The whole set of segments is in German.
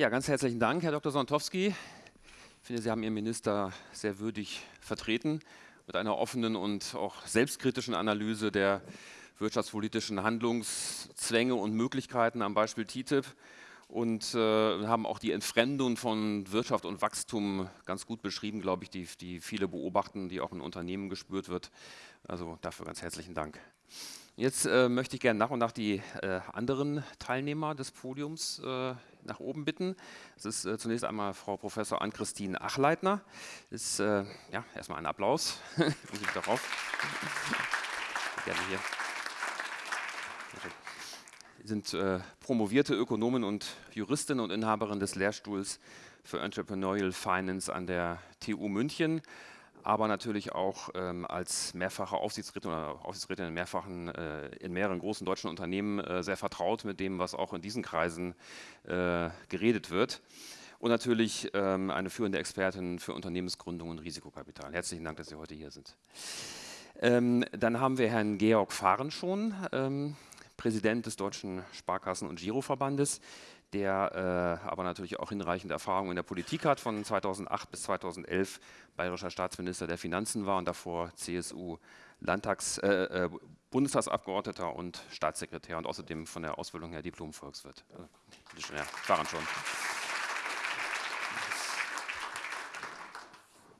Ja, ganz herzlichen Dank, Herr Dr. Sontowski. Ich finde, Sie haben Ihren Minister sehr würdig vertreten mit einer offenen und auch selbstkritischen Analyse der wirtschaftspolitischen Handlungszwänge und Möglichkeiten am Beispiel TTIP und äh, haben auch die Entfremdung von Wirtschaft und Wachstum ganz gut beschrieben, glaube ich, die, die viele beobachten, die auch in Unternehmen gespürt wird. Also dafür ganz herzlichen Dank. Jetzt äh, möchte ich gerne nach und nach die äh, anderen Teilnehmer des Podiums äh, nach oben bitten. Das ist äh, zunächst einmal Frau Professor Ann-Christine Achleitner. Ist, äh, ja, erstmal ein Applaus. Muss ich darauf. Gerne hier sind äh, promovierte Ökonomin und Juristin und Inhaberin des Lehrstuhls für Entrepreneurial Finance an der TU München, aber natürlich auch ähm, als mehrfache Aufsichtsrätin oder Aufsichtsrätin in, mehrfachen, äh, in mehreren großen deutschen Unternehmen äh, sehr vertraut mit dem, was auch in diesen Kreisen äh, geredet wird. Und natürlich ähm, eine führende Expertin für Unternehmensgründung und Risikokapital. Herzlichen Dank, dass Sie heute hier sind. Ähm, dann haben wir Herrn Georg Fahren schon. Ähm, Präsident des Deutschen Sparkassen- und Giroverbandes, der äh, aber natürlich auch hinreichende Erfahrung in der Politik hat, von 2008 bis 2011 bayerischer Staatsminister der Finanzen war und davor CSU Landtags, äh, äh, Bundestagsabgeordneter und Staatssekretär und außerdem von der Ausbildung her Diplom-Volkswirt. Also, ja, waren schon.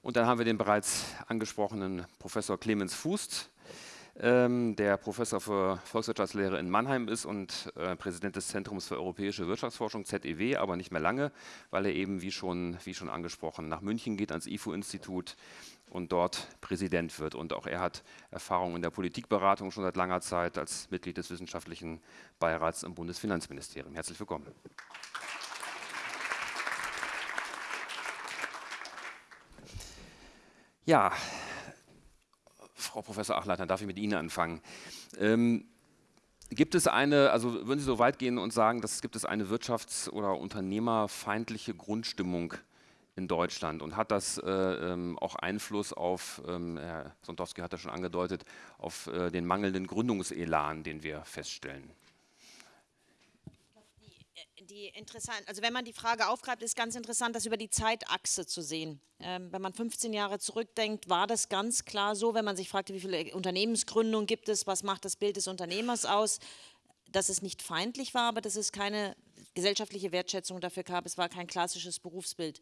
Und dann haben wir den bereits angesprochenen Professor Clemens Fußt, ähm, der Professor für Volkswirtschaftslehre in Mannheim ist und äh, Präsident des Zentrums für europäische Wirtschaftsforschung, ZEW, aber nicht mehr lange, weil er eben, wie schon, wie schon angesprochen, nach München geht, ans IFO-Institut und dort Präsident wird. Und auch er hat Erfahrung in der Politikberatung schon seit langer Zeit als Mitglied des wissenschaftlichen Beirats im Bundesfinanzministerium. Herzlich willkommen. Ja, Frau Professor Achleitner, darf ich mit Ihnen anfangen? Ähm, gibt es eine, also würden Sie so weit gehen und sagen, dass gibt es eine wirtschafts- oder unternehmerfeindliche Grundstimmung in Deutschland und hat das äh, ähm, auch Einfluss auf, ähm, Herr Sontowski hat das schon angedeutet, auf äh, den mangelnden Gründungselan, den wir feststellen? Die interessant, also wenn man die Frage aufgreift, ist ganz interessant, das über die Zeitachse zu sehen. Ähm, wenn man 15 Jahre zurückdenkt, war das ganz klar so, wenn man sich fragte, wie viele Unternehmensgründungen gibt es, was macht das Bild des Unternehmers aus, dass es nicht feindlich war, aber dass es keine gesellschaftliche Wertschätzung dafür gab, es war kein klassisches Berufsbild.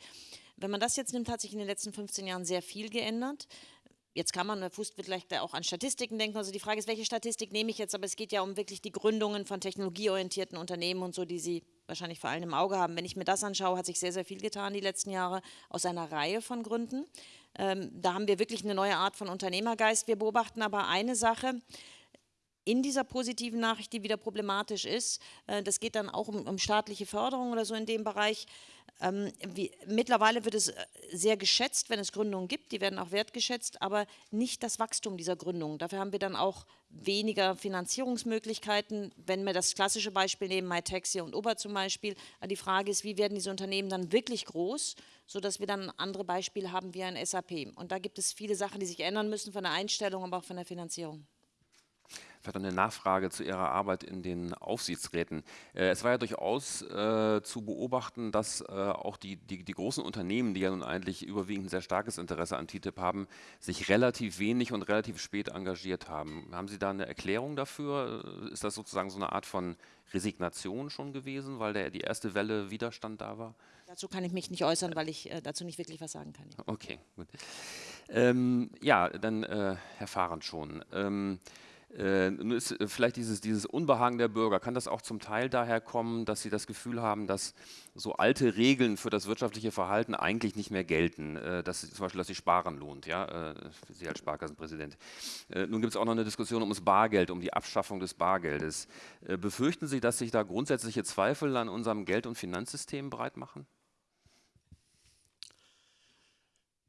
Wenn man das jetzt nimmt, hat sich in den letzten 15 Jahren sehr viel geändert. Jetzt kann man, Herr Fuß vielleicht auch an Statistiken denken, also die Frage ist, welche Statistik nehme ich jetzt, aber es geht ja um wirklich die Gründungen von technologieorientierten Unternehmen und so, die Sie wahrscheinlich vor allem im Auge haben. Wenn ich mir das anschaue, hat sich sehr, sehr viel getan die letzten Jahre aus einer Reihe von Gründen. Ähm, da haben wir wirklich eine neue Art von Unternehmergeist. Wir beobachten aber eine Sache, in dieser positiven Nachricht, die wieder problematisch ist, äh, das geht dann auch um, um, staatliche Förderung oder so in dem Bereich, ähm, wie, mittlerweile wird es äh, sehr geschätzt, wenn es Gründungen gibt, die werden auch wertgeschätzt, aber nicht das Wachstum dieser Gründungen. Dafür haben wir dann auch weniger Finanzierungsmöglichkeiten. Wenn wir das klassische Beispiel nehmen, MyTaxi und Uber zum Beispiel, die Frage ist, wie werden diese Unternehmen dann wirklich groß, sodass wir dann andere Beispiele haben wie ein SAP. Und da gibt es viele Sachen, die sich ändern müssen von der Einstellung, aber auch von der Finanzierung. Vielleicht eine Nachfrage zu Ihrer Arbeit in den Aufsichtsräten. Äh, es war ja durchaus äh, zu beobachten, dass äh, auch die, die, die, großen Unternehmen, die ja nun eigentlich überwiegend ein sehr starkes Interesse an TTIP haben, sich relativ wenig und relativ spät engagiert haben. Haben Sie da eine Erklärung dafür? Äh, ist das sozusagen so eine Art von Resignation schon gewesen, weil der, die erste Welle Widerstand da war? Dazu kann ich mich nicht äußern, weil ich äh, dazu nicht wirklich was sagen kann. Okay, gut. Ähm, ja, dann äh, Herr Fahrend schon. Ähm, äh, nun ist äh, vielleicht dieses, dieses Unbehagen der Bürger, kann das auch zum Teil daher kommen, dass sie das Gefühl haben, dass so alte Regeln für das wirtschaftliche Verhalten eigentlich nicht mehr gelten, äh, dass zum Beispiel, dass sich Sparen lohnt, ja, Sie als Sparkassenpräsident. Nun gibt es auch noch eine Diskussion um das Bargeld, um die Abschaffung des Bargeldes. Befürchten Sie, dass sich da grundsätzliche Zweifel an unserem Geld- und Finanzsystem breit machen?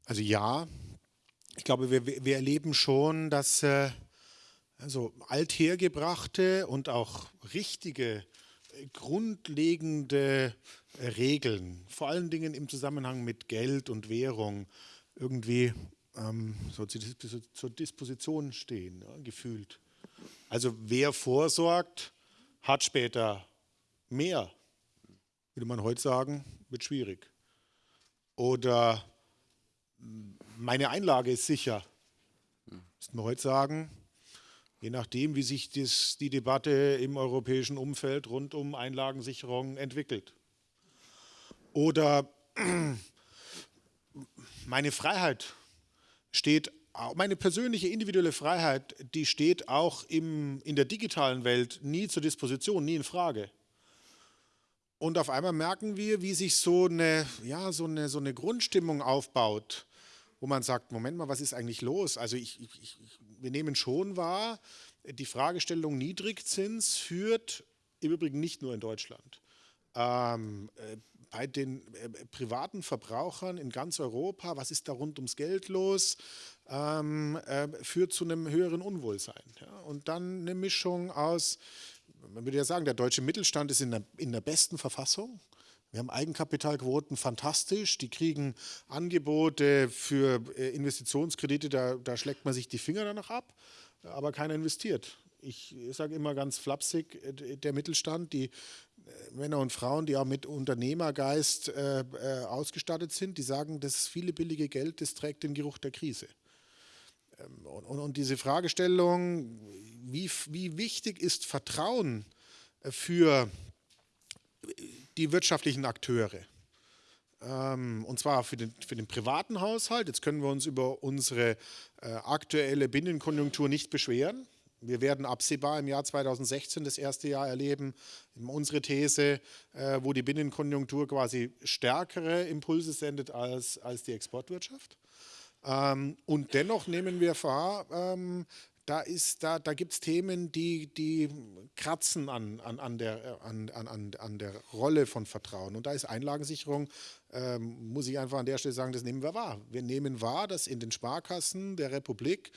Also ja, ich glaube, wir, wir erleben schon, dass äh, also althergebrachte und auch richtige, äh, grundlegende äh, Regeln, vor allen Dingen im Zusammenhang mit Geld und Währung, irgendwie ähm, so zur Disposition stehen, ja, gefühlt. Also wer vorsorgt, hat später mehr. würde man heute sagen, wird schwierig. Oder meine Einlage ist sicher. Müssten wir heute sagen, je nachdem, wie sich das, die Debatte im europäischen Umfeld rund um Einlagensicherung entwickelt. Oder meine Freiheit steht, meine persönliche individuelle Freiheit, die steht auch im, in der digitalen Welt nie zur Disposition, nie in Frage. Und auf einmal merken wir, wie sich so eine, ja, so eine, so eine Grundstimmung aufbaut, wo man sagt, Moment mal, was ist eigentlich los? Also ich, ich, wir nehmen schon wahr, die Fragestellung Niedrigzins führt im Übrigen nicht nur in Deutschland. Ähm, äh, bei den äh, privaten Verbrauchern in ganz Europa, was ist da rund ums Geld los, ähm, äh, führt zu einem höheren Unwohlsein. Ja? Und dann eine Mischung aus man würde ja sagen, der deutsche Mittelstand ist in der, in der besten Verfassung. Wir haben Eigenkapitalquoten fantastisch, die kriegen Angebote für äh, Investitionskredite, da, da schlägt man sich die Finger danach ab, aber keiner investiert. Ich sage immer ganz flapsig, äh, der Mittelstand, die äh, Männer und Frauen, die auch mit Unternehmergeist ausgestattet sind, die sagen, das viele billige Geld, das trägt den Geruch der Krise. Ähm, und, und, diese Fragestellung, wie, wie wichtig ist Vertrauen für die wirtschaftlichen Akteure? Ähm, und zwar für den, für den privaten Haushalt. Jetzt können wir uns über unsere äh, aktuelle Binnenkonjunktur nicht beschweren. Wir werden absehbar im Jahr 2016 das erste Jahr erleben, unsere These, äh, wo die Binnenkonjunktur quasi stärkere Impulse sendet als, als die Exportwirtschaft. Ähm, und dennoch nehmen wir wahr, ähm, da, da, da gibt es Themen, die, die kratzen an, an, an, der, an, an, an der Rolle von Vertrauen. Und da ist Einlagensicherung, ähm, muss ich einfach an der Stelle sagen, das nehmen wir wahr. Wir nehmen wahr, dass in den Sparkassen der Republik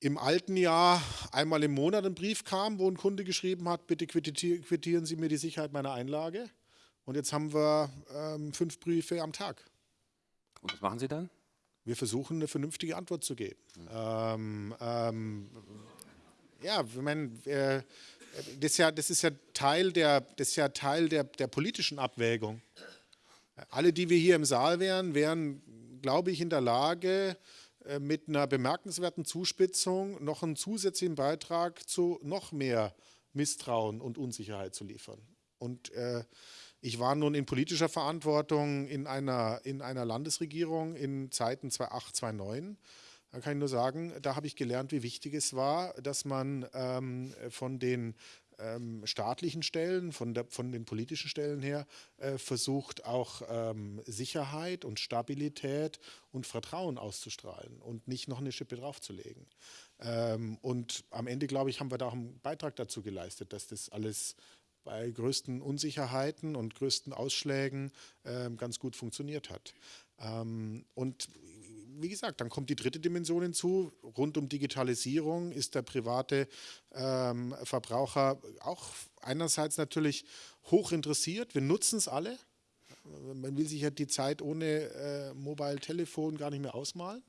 im alten Jahr einmal im Monat ein Brief kam, wo ein Kunde geschrieben hat, bitte quittieren Sie mir die Sicherheit meiner Einlage. Und jetzt haben wir ähm, fünf Briefe am Tag. Und was machen Sie dann? Wir versuchen eine vernünftige Antwort zu geben. Ähm, ähm, ja, ich meine, äh, das, ist ja, das ist ja Teil der, das ist ja Teil der, der politischen Abwägung. Alle, die wir hier im Saal wären, wären, glaube ich, in der Lage, äh, mit einer bemerkenswerten Zuspitzung noch einen zusätzlichen Beitrag zu noch mehr Misstrauen und Unsicherheit zu liefern. Und äh, ich war nun in politischer Verantwortung in einer, in einer Landesregierung in Zeiten 2008, 2009. Da kann ich nur sagen, da habe ich gelernt, wie wichtig es war, dass man ähm, von den ähm, staatlichen Stellen, von, der, von den politischen Stellen her, äh, versucht auch ähm, Sicherheit und Stabilität und Vertrauen auszustrahlen und nicht noch eine Schippe draufzulegen. Ähm, und am Ende, glaube ich, haben wir da auch einen Beitrag dazu geleistet, dass das alles bei größten Unsicherheiten und größten Ausschlägen äh, ganz gut funktioniert hat. Ähm, und wie gesagt, dann kommt die dritte Dimension hinzu. Rund um Digitalisierung ist der private ähm, Verbraucher auch einerseits natürlich hoch interessiert. Wir nutzen es alle. Man will sich ja die Zeit ohne äh, Mobile Telefon gar nicht mehr ausmalen.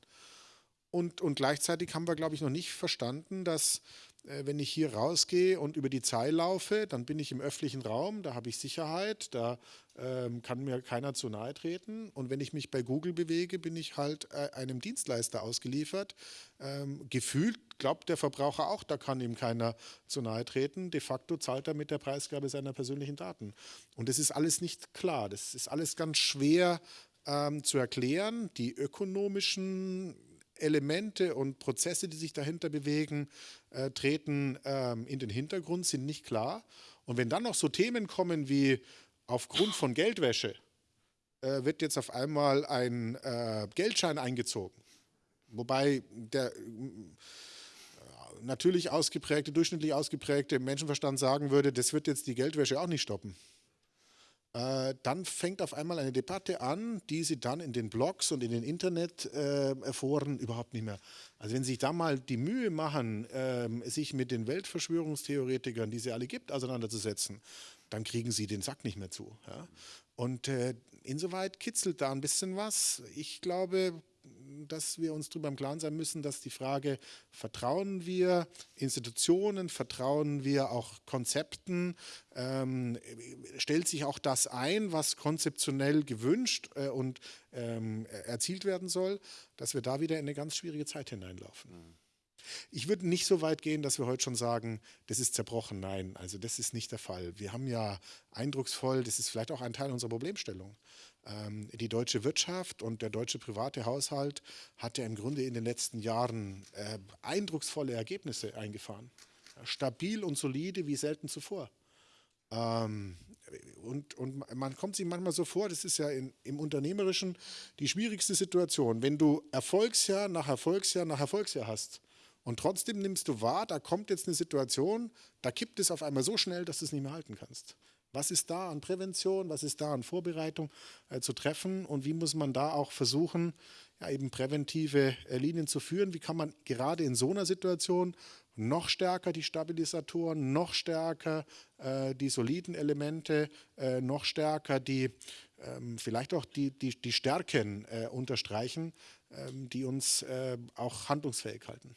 Und, und gleichzeitig haben wir, glaube ich, noch nicht verstanden, dass wenn ich hier rausgehe und über die Zeil laufe, dann bin ich im öffentlichen Raum, da habe ich Sicherheit, da ähm, kann mir keiner zu nahe treten. Und wenn ich mich bei Google bewege, bin ich halt äh, einem Dienstleister ausgeliefert. Ähm, gefühlt glaubt der Verbraucher auch, da kann ihm keiner zu nahe treten. De facto zahlt er mit der Preisgabe seiner persönlichen Daten. Und das ist alles nicht klar. Das ist alles ganz schwer ähm, zu erklären. Die ökonomischen Elemente und Prozesse, die sich dahinter bewegen, äh, treten ähm, in den Hintergrund, sind nicht klar. Und wenn dann noch so Themen kommen wie aufgrund von Geldwäsche äh, wird jetzt auf einmal ein äh, Geldschein eingezogen, wobei der äh, natürlich ausgeprägte, durchschnittlich ausgeprägte Menschenverstand sagen würde, das wird jetzt die Geldwäsche auch nicht stoppen. Äh, dann fängt auf einmal eine Debatte an, die sie dann in den Blogs und in den Internetforen äh, überhaupt nicht mehr. Also wenn Sie sich da mal die Mühe machen, äh, sich mit den Weltverschwörungstheoretikern, die sie alle gibt, auseinanderzusetzen, dann kriegen Sie den Sack nicht mehr zu. Ja? Und äh, insoweit kitzelt da ein bisschen was. Ich glaube, dass wir uns darüber im Klaren sein müssen, dass die Frage, vertrauen wir Institutionen, vertrauen wir auch Konzepten, ähm, stellt sich auch das ein, was konzeptionell gewünscht äh, und ähm, erzielt werden soll, dass wir da wieder in eine ganz schwierige Zeit hineinlaufen. Mhm. Ich würde nicht so weit gehen, dass wir heute schon sagen, das ist zerbrochen. Nein, also das ist nicht der Fall. Wir haben ja eindrucksvoll, das ist vielleicht auch ein Teil unserer Problemstellung. Ähm, die deutsche Wirtschaft und der deutsche private Haushalt hat ja im Grunde in den letzten Jahren äh, eindrucksvolle Ergebnisse eingefahren. Stabil und solide wie selten zuvor. Ähm, und, und man kommt sich manchmal so vor, das ist ja in, im Unternehmerischen die schwierigste Situation. Wenn du Erfolgsjahr nach Erfolgsjahr nach Erfolgsjahr hast, und trotzdem nimmst du wahr, da kommt jetzt eine Situation, da kippt es auf einmal so schnell, dass du es nicht mehr halten kannst. Was ist da an Prävention, was ist da an Vorbereitung äh, zu treffen und wie muss man da auch versuchen, ja, eben präventive äh, Linien zu führen? Wie kann man gerade in so einer Situation noch stärker die Stabilisatoren, noch stärker äh, die soliden Elemente, äh, noch stärker die ähm, vielleicht auch die, die, die Stärken äh, unterstreichen, ähm, die uns äh, auch handlungsfähig halten?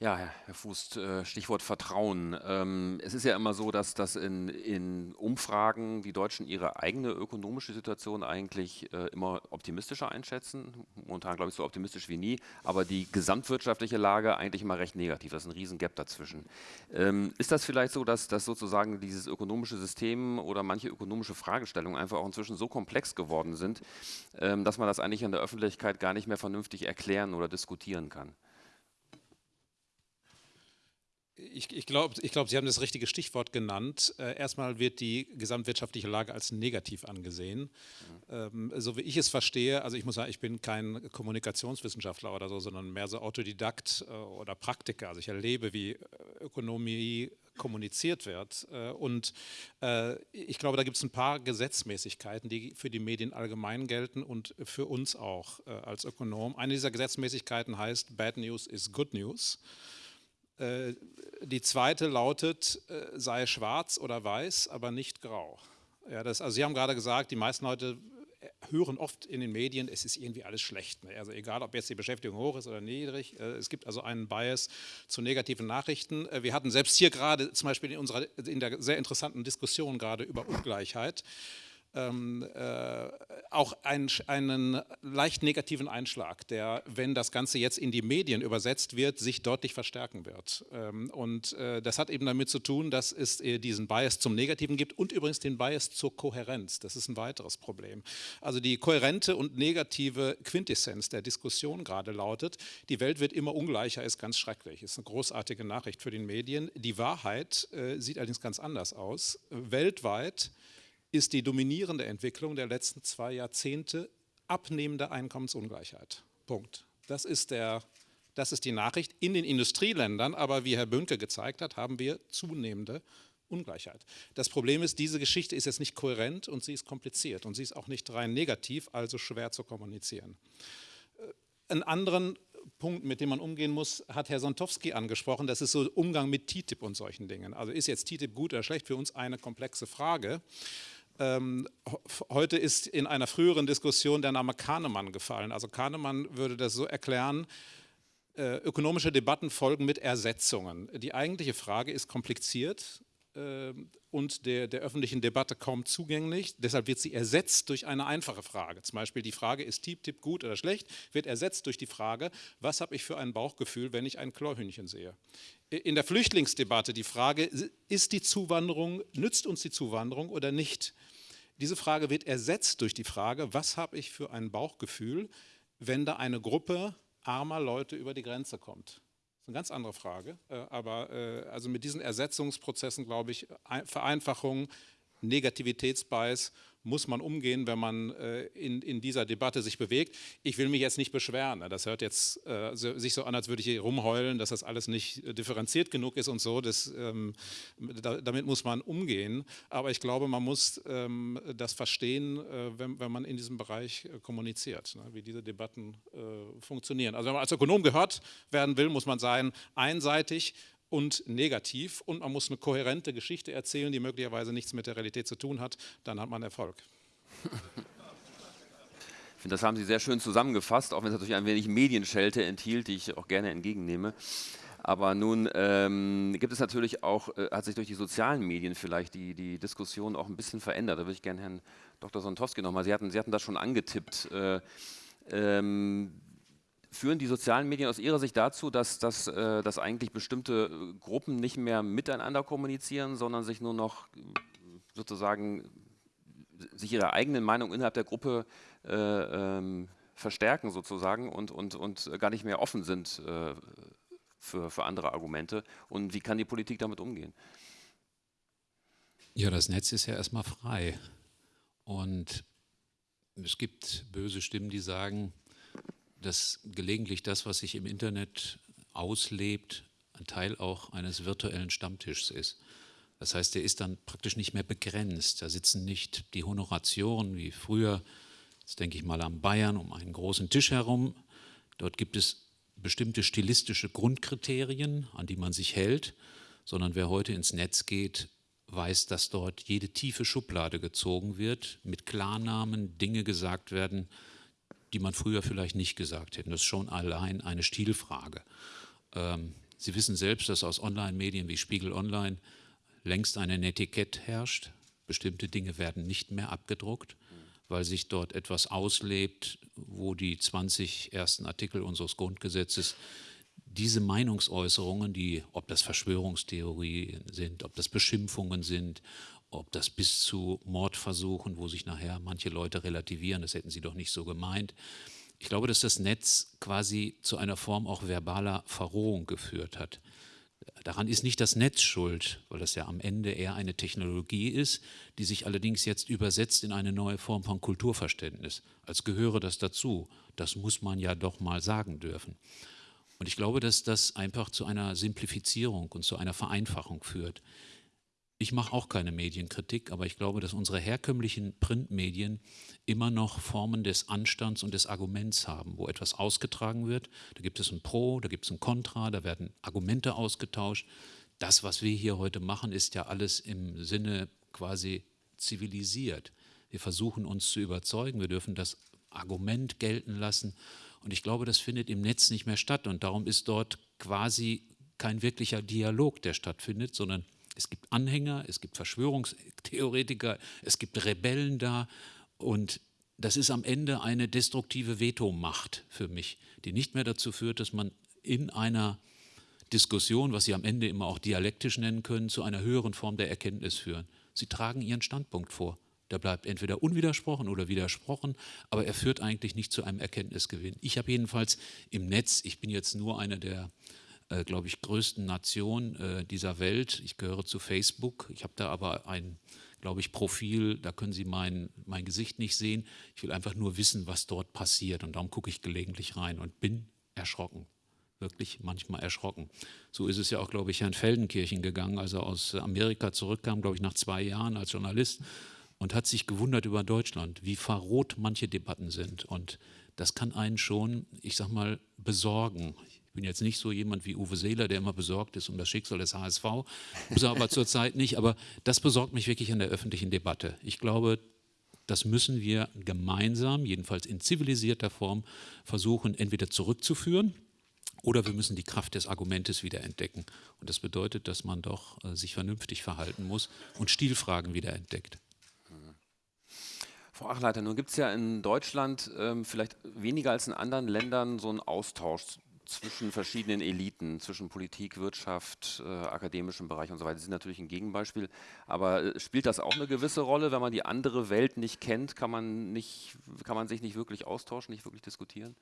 Ja, Herr Fuß, äh, Stichwort Vertrauen. Ähm, es ist ja immer so, dass, dass in, in Umfragen die Deutschen ihre eigene ökonomische Situation eigentlich äh, immer optimistischer einschätzen. Momentan glaube ich so optimistisch wie nie, aber die gesamtwirtschaftliche Lage eigentlich immer recht negativ. Das ist ein riesen Gap dazwischen. Ähm, ist das vielleicht so, dass, dass sozusagen dieses ökonomische System oder manche ökonomische Fragestellungen einfach auch inzwischen so komplex geworden sind, ähm, dass man das eigentlich in der Öffentlichkeit gar nicht mehr vernünftig erklären oder diskutieren kann? Ich, ich glaube, glaub, Sie haben das richtige Stichwort genannt. Äh, erstmal wird die gesamtwirtschaftliche Lage als negativ angesehen. Mhm. Ähm, so wie ich es verstehe, also ich muss sagen, ich bin kein Kommunikationswissenschaftler oder so, sondern mehr so Autodidakt äh, oder Praktiker. Also ich erlebe, wie äh, Ökonomie kommuniziert wird. Und ich glaube, da gibt es ein paar Gesetzmäßigkeiten, die für die Medien allgemein gelten und für uns auch als Ökonom. Eine dieser Gesetzmäßigkeiten heißt, Bad News is Good News. Äh, die zweite lautet, äh, sei schwarz oder weiß, aber nicht grau. Ja, das, also Sie haben gerade gesagt, die meisten Leute äh, hören oft in den Medien, es ist irgendwie alles schlecht. Ne? Also egal, ob jetzt die Beschäftigung hoch ist oder niedrig, es gibt also einen Bias zu negativen Nachrichten. Wir hatten selbst hier gerade zum Beispiel in, unserer, in der sehr interessanten Diskussion gerade über Ungleichheit, ähm, äh, auch ein, einen leicht negativen Einschlag, der, wenn das Ganze jetzt in die Medien übersetzt wird, sich deutlich verstärken wird. Ähm, und äh, das hat eben damit zu tun, dass es äh, diesen Bias zum Negativen gibt und übrigens den Bias zur Kohärenz. Das ist ein weiteres Problem. Also die kohärente und negative Quintessenz der Diskussion gerade lautet, die Welt wird immer ungleicher, ist ganz schrecklich, ist eine großartige Nachricht für die Medien. Die Wahrheit äh, sieht allerdings ganz anders aus. Weltweit ist die dominierende Entwicklung der letzten zwei Jahrzehnte abnehmende Einkommensungleichheit. Punkt. Das ist, der, das ist die Nachricht. In den Industrieländern, aber wie Herr Bönke gezeigt hat, haben wir zunehmende Ungleichheit. Das Problem ist, diese Geschichte ist jetzt nicht kohärent und sie ist kompliziert und sie ist auch nicht rein negativ, also schwer zu kommunizieren. Äh, einen anderen Punkt, mit dem man umgehen muss, hat Herr Sontowski angesprochen. Das ist so Umgang mit TTIP und solchen Dingen. Also ist jetzt TTIP gut oder schlecht? Für uns eine komplexe Frage. Ähm, heute ist in einer früheren Diskussion der Name Kahnemann gefallen. Also Kahnemann würde das so erklären, äh, ökonomische Debatten folgen mit Ersetzungen. Die eigentliche Frage ist kompliziert äh, und der, der, öffentlichen Debatte kaum zugänglich. Deshalb wird sie ersetzt durch eine einfache Frage. Zum Beispiel die Frage, ist Tipp-Tipp gut oder schlecht, wird ersetzt durch die Frage, was habe ich für ein Bauchgefühl, wenn ich ein Chlorhühnchen sehe in der Flüchtlingsdebatte die Frage, ist die Zuwanderung, nützt uns die Zuwanderung oder nicht? Diese Frage wird ersetzt durch die Frage, was habe ich für ein Bauchgefühl, wenn da eine Gruppe armer Leute über die Grenze kommt? Das ist eine ganz andere Frage, äh, aber äh, also mit diesen Ersetzungsprozessen, glaube ich, Vereinfachung, Negativitätsbias muss man umgehen, wenn man äh, in, in dieser Debatte sich bewegt. Ich will mich jetzt nicht beschweren. Ne? Das hört jetzt äh, sich so an, als würde ich hier rumheulen, dass das alles nicht äh, differenziert genug ist und so. Das, ähm, da, damit muss man umgehen. Aber ich glaube, man muss ähm, das verstehen, äh, wenn, wenn, man in diesem Bereich äh, kommuniziert, ne? wie diese Debatten äh, funktionieren. Also wenn man als Ökonom gehört werden will, muss man sein, einseitig und negativ und man muss eine kohärente Geschichte erzählen, die möglicherweise nichts mit der Realität zu tun hat, dann hat man Erfolg. Ich finde, das haben Sie sehr schön zusammengefasst, auch wenn es natürlich ein wenig Medienschelte enthielt, die ich auch gerne entgegennehme. Aber nun ähm, gibt es natürlich auch, äh, hat sich durch die sozialen Medien vielleicht die, die Diskussion auch ein bisschen verändert. Da würde ich gerne Herrn Dr. Sontowski nochmal, Sie hatten, Sie hatten das schon angetippt. Äh, ähm, führen die sozialen Medien aus Ihrer Sicht dazu, dass, dass, äh, dass eigentlich bestimmte Gruppen nicht mehr miteinander kommunizieren, sondern sich nur noch sozusagen sich ihre eigene Meinung innerhalb der Gruppe äh, ähm, verstärken sozusagen und, und, und gar nicht mehr offen sind äh, für, für andere Argumente. Und wie kann die Politik damit umgehen? Ja, das Netz ist ja erstmal frei. Und es gibt böse Stimmen, die sagen, dass gelegentlich das, was sich im Internet auslebt, ein Teil auch eines virtuellen Stammtischs ist. Das heißt, der ist dann praktisch nicht mehr begrenzt. Da sitzen nicht die Honoratioren wie früher, jetzt denke ich mal an Bayern, um einen großen Tisch herum. Dort gibt es bestimmte stilistische Grundkriterien, an die man sich hält, sondern wer heute ins Netz geht, weiß, dass dort jede tiefe Schublade gezogen wird, mit Klarnamen Dinge gesagt werden, die man früher vielleicht nicht gesagt hätte. Das ist schon allein eine Stilfrage. Ähm, Sie wissen selbst, dass aus Online-Medien wie Spiegel Online längst ein Etikett herrscht. Bestimmte Dinge werden nicht mehr abgedruckt, weil sich dort etwas auslebt, wo die 20 ersten Artikel unseres Grundgesetzes diese Meinungsäußerungen, die, ob das Verschwörungstheorien sind, ob das Beschimpfungen sind, ob das bis zu Mordversuchen, wo sich nachher manche Leute relativieren, das hätten sie doch nicht so gemeint. Ich glaube, dass das Netz quasi zu einer Form auch verbaler Verrohung geführt hat. Daran ist nicht das Netz schuld, weil das ja am Ende eher eine Technologie ist, die sich allerdings jetzt übersetzt in eine neue Form von Kulturverständnis. Als gehöre das dazu. Das muss man ja doch mal sagen dürfen. Und ich glaube, dass das einfach zu einer Simplifizierung und zu einer Vereinfachung führt. Ich mache auch keine Medienkritik, aber ich glaube, dass unsere herkömmlichen Printmedien immer noch Formen des Anstands und des Arguments haben, wo etwas ausgetragen wird. Da gibt es ein Pro, da gibt es ein Contra, da werden Argumente ausgetauscht. Das, was wir hier heute machen, ist ja alles im Sinne quasi zivilisiert. Wir versuchen uns zu überzeugen, wir dürfen das Argument gelten lassen. Und ich glaube, das findet im Netz nicht mehr statt. Und darum ist dort quasi kein wirklicher Dialog, der stattfindet, sondern es gibt Anhänger, es gibt Verschwörungstheoretiker, es gibt Rebellen da und das ist am Ende eine destruktive Vetomacht für mich, die nicht mehr dazu führt, dass man in einer Diskussion, was Sie am Ende immer auch dialektisch nennen können, zu einer höheren Form der Erkenntnis führen. Sie tragen Ihren Standpunkt vor. Der bleibt entweder unwidersprochen oder widersprochen, aber er führt eigentlich nicht zu einem Erkenntnisgewinn. Ich habe jedenfalls im Netz, ich bin jetzt nur einer der äh, glaube ich, größten Nation äh, dieser Welt. Ich gehöre zu Facebook. Ich habe da aber ein, glaube ich, Profil, da können Sie mein, mein Gesicht nicht sehen. Ich will einfach nur wissen, was dort passiert und darum gucke ich gelegentlich rein und bin erschrocken wirklich manchmal erschrocken. So ist es ja auch, glaube ich, Herrn Feldenkirchen gegangen, als er aus Amerika zurückkam, glaube ich, nach zwei Jahren als Journalist und hat sich gewundert über Deutschland, wie verroht manche Debatten sind. Und das kann einen schon, ich sag mal, besorgen bin jetzt nicht so jemand wie Uwe Seeler, der immer besorgt ist um das Schicksal des HSV, muss er aber zurzeit nicht. Aber das besorgt mich wirklich in der öffentlichen Debatte. Ich glaube, das müssen wir gemeinsam, jedenfalls in zivilisierter Form, versuchen, entweder zurückzuführen oder wir müssen die Kraft des Argumentes wieder entdecken. Und das bedeutet, dass man doch äh, sich vernünftig verhalten muss und Stilfragen wieder entdeckt. Frau Achleiter, nun gibt es ja in Deutschland ähm, vielleicht weniger als in anderen Ländern so einen Austausch zwischen verschiedenen Eliten, zwischen Politik, Wirtschaft, äh, akademischem Bereich und so weiter. Sie sind natürlich ein Gegenbeispiel. Aber äh, spielt das auch eine gewisse Rolle? Wenn man die andere Welt nicht kennt, kann man, nicht, kann man sich nicht wirklich austauschen, nicht wirklich diskutieren?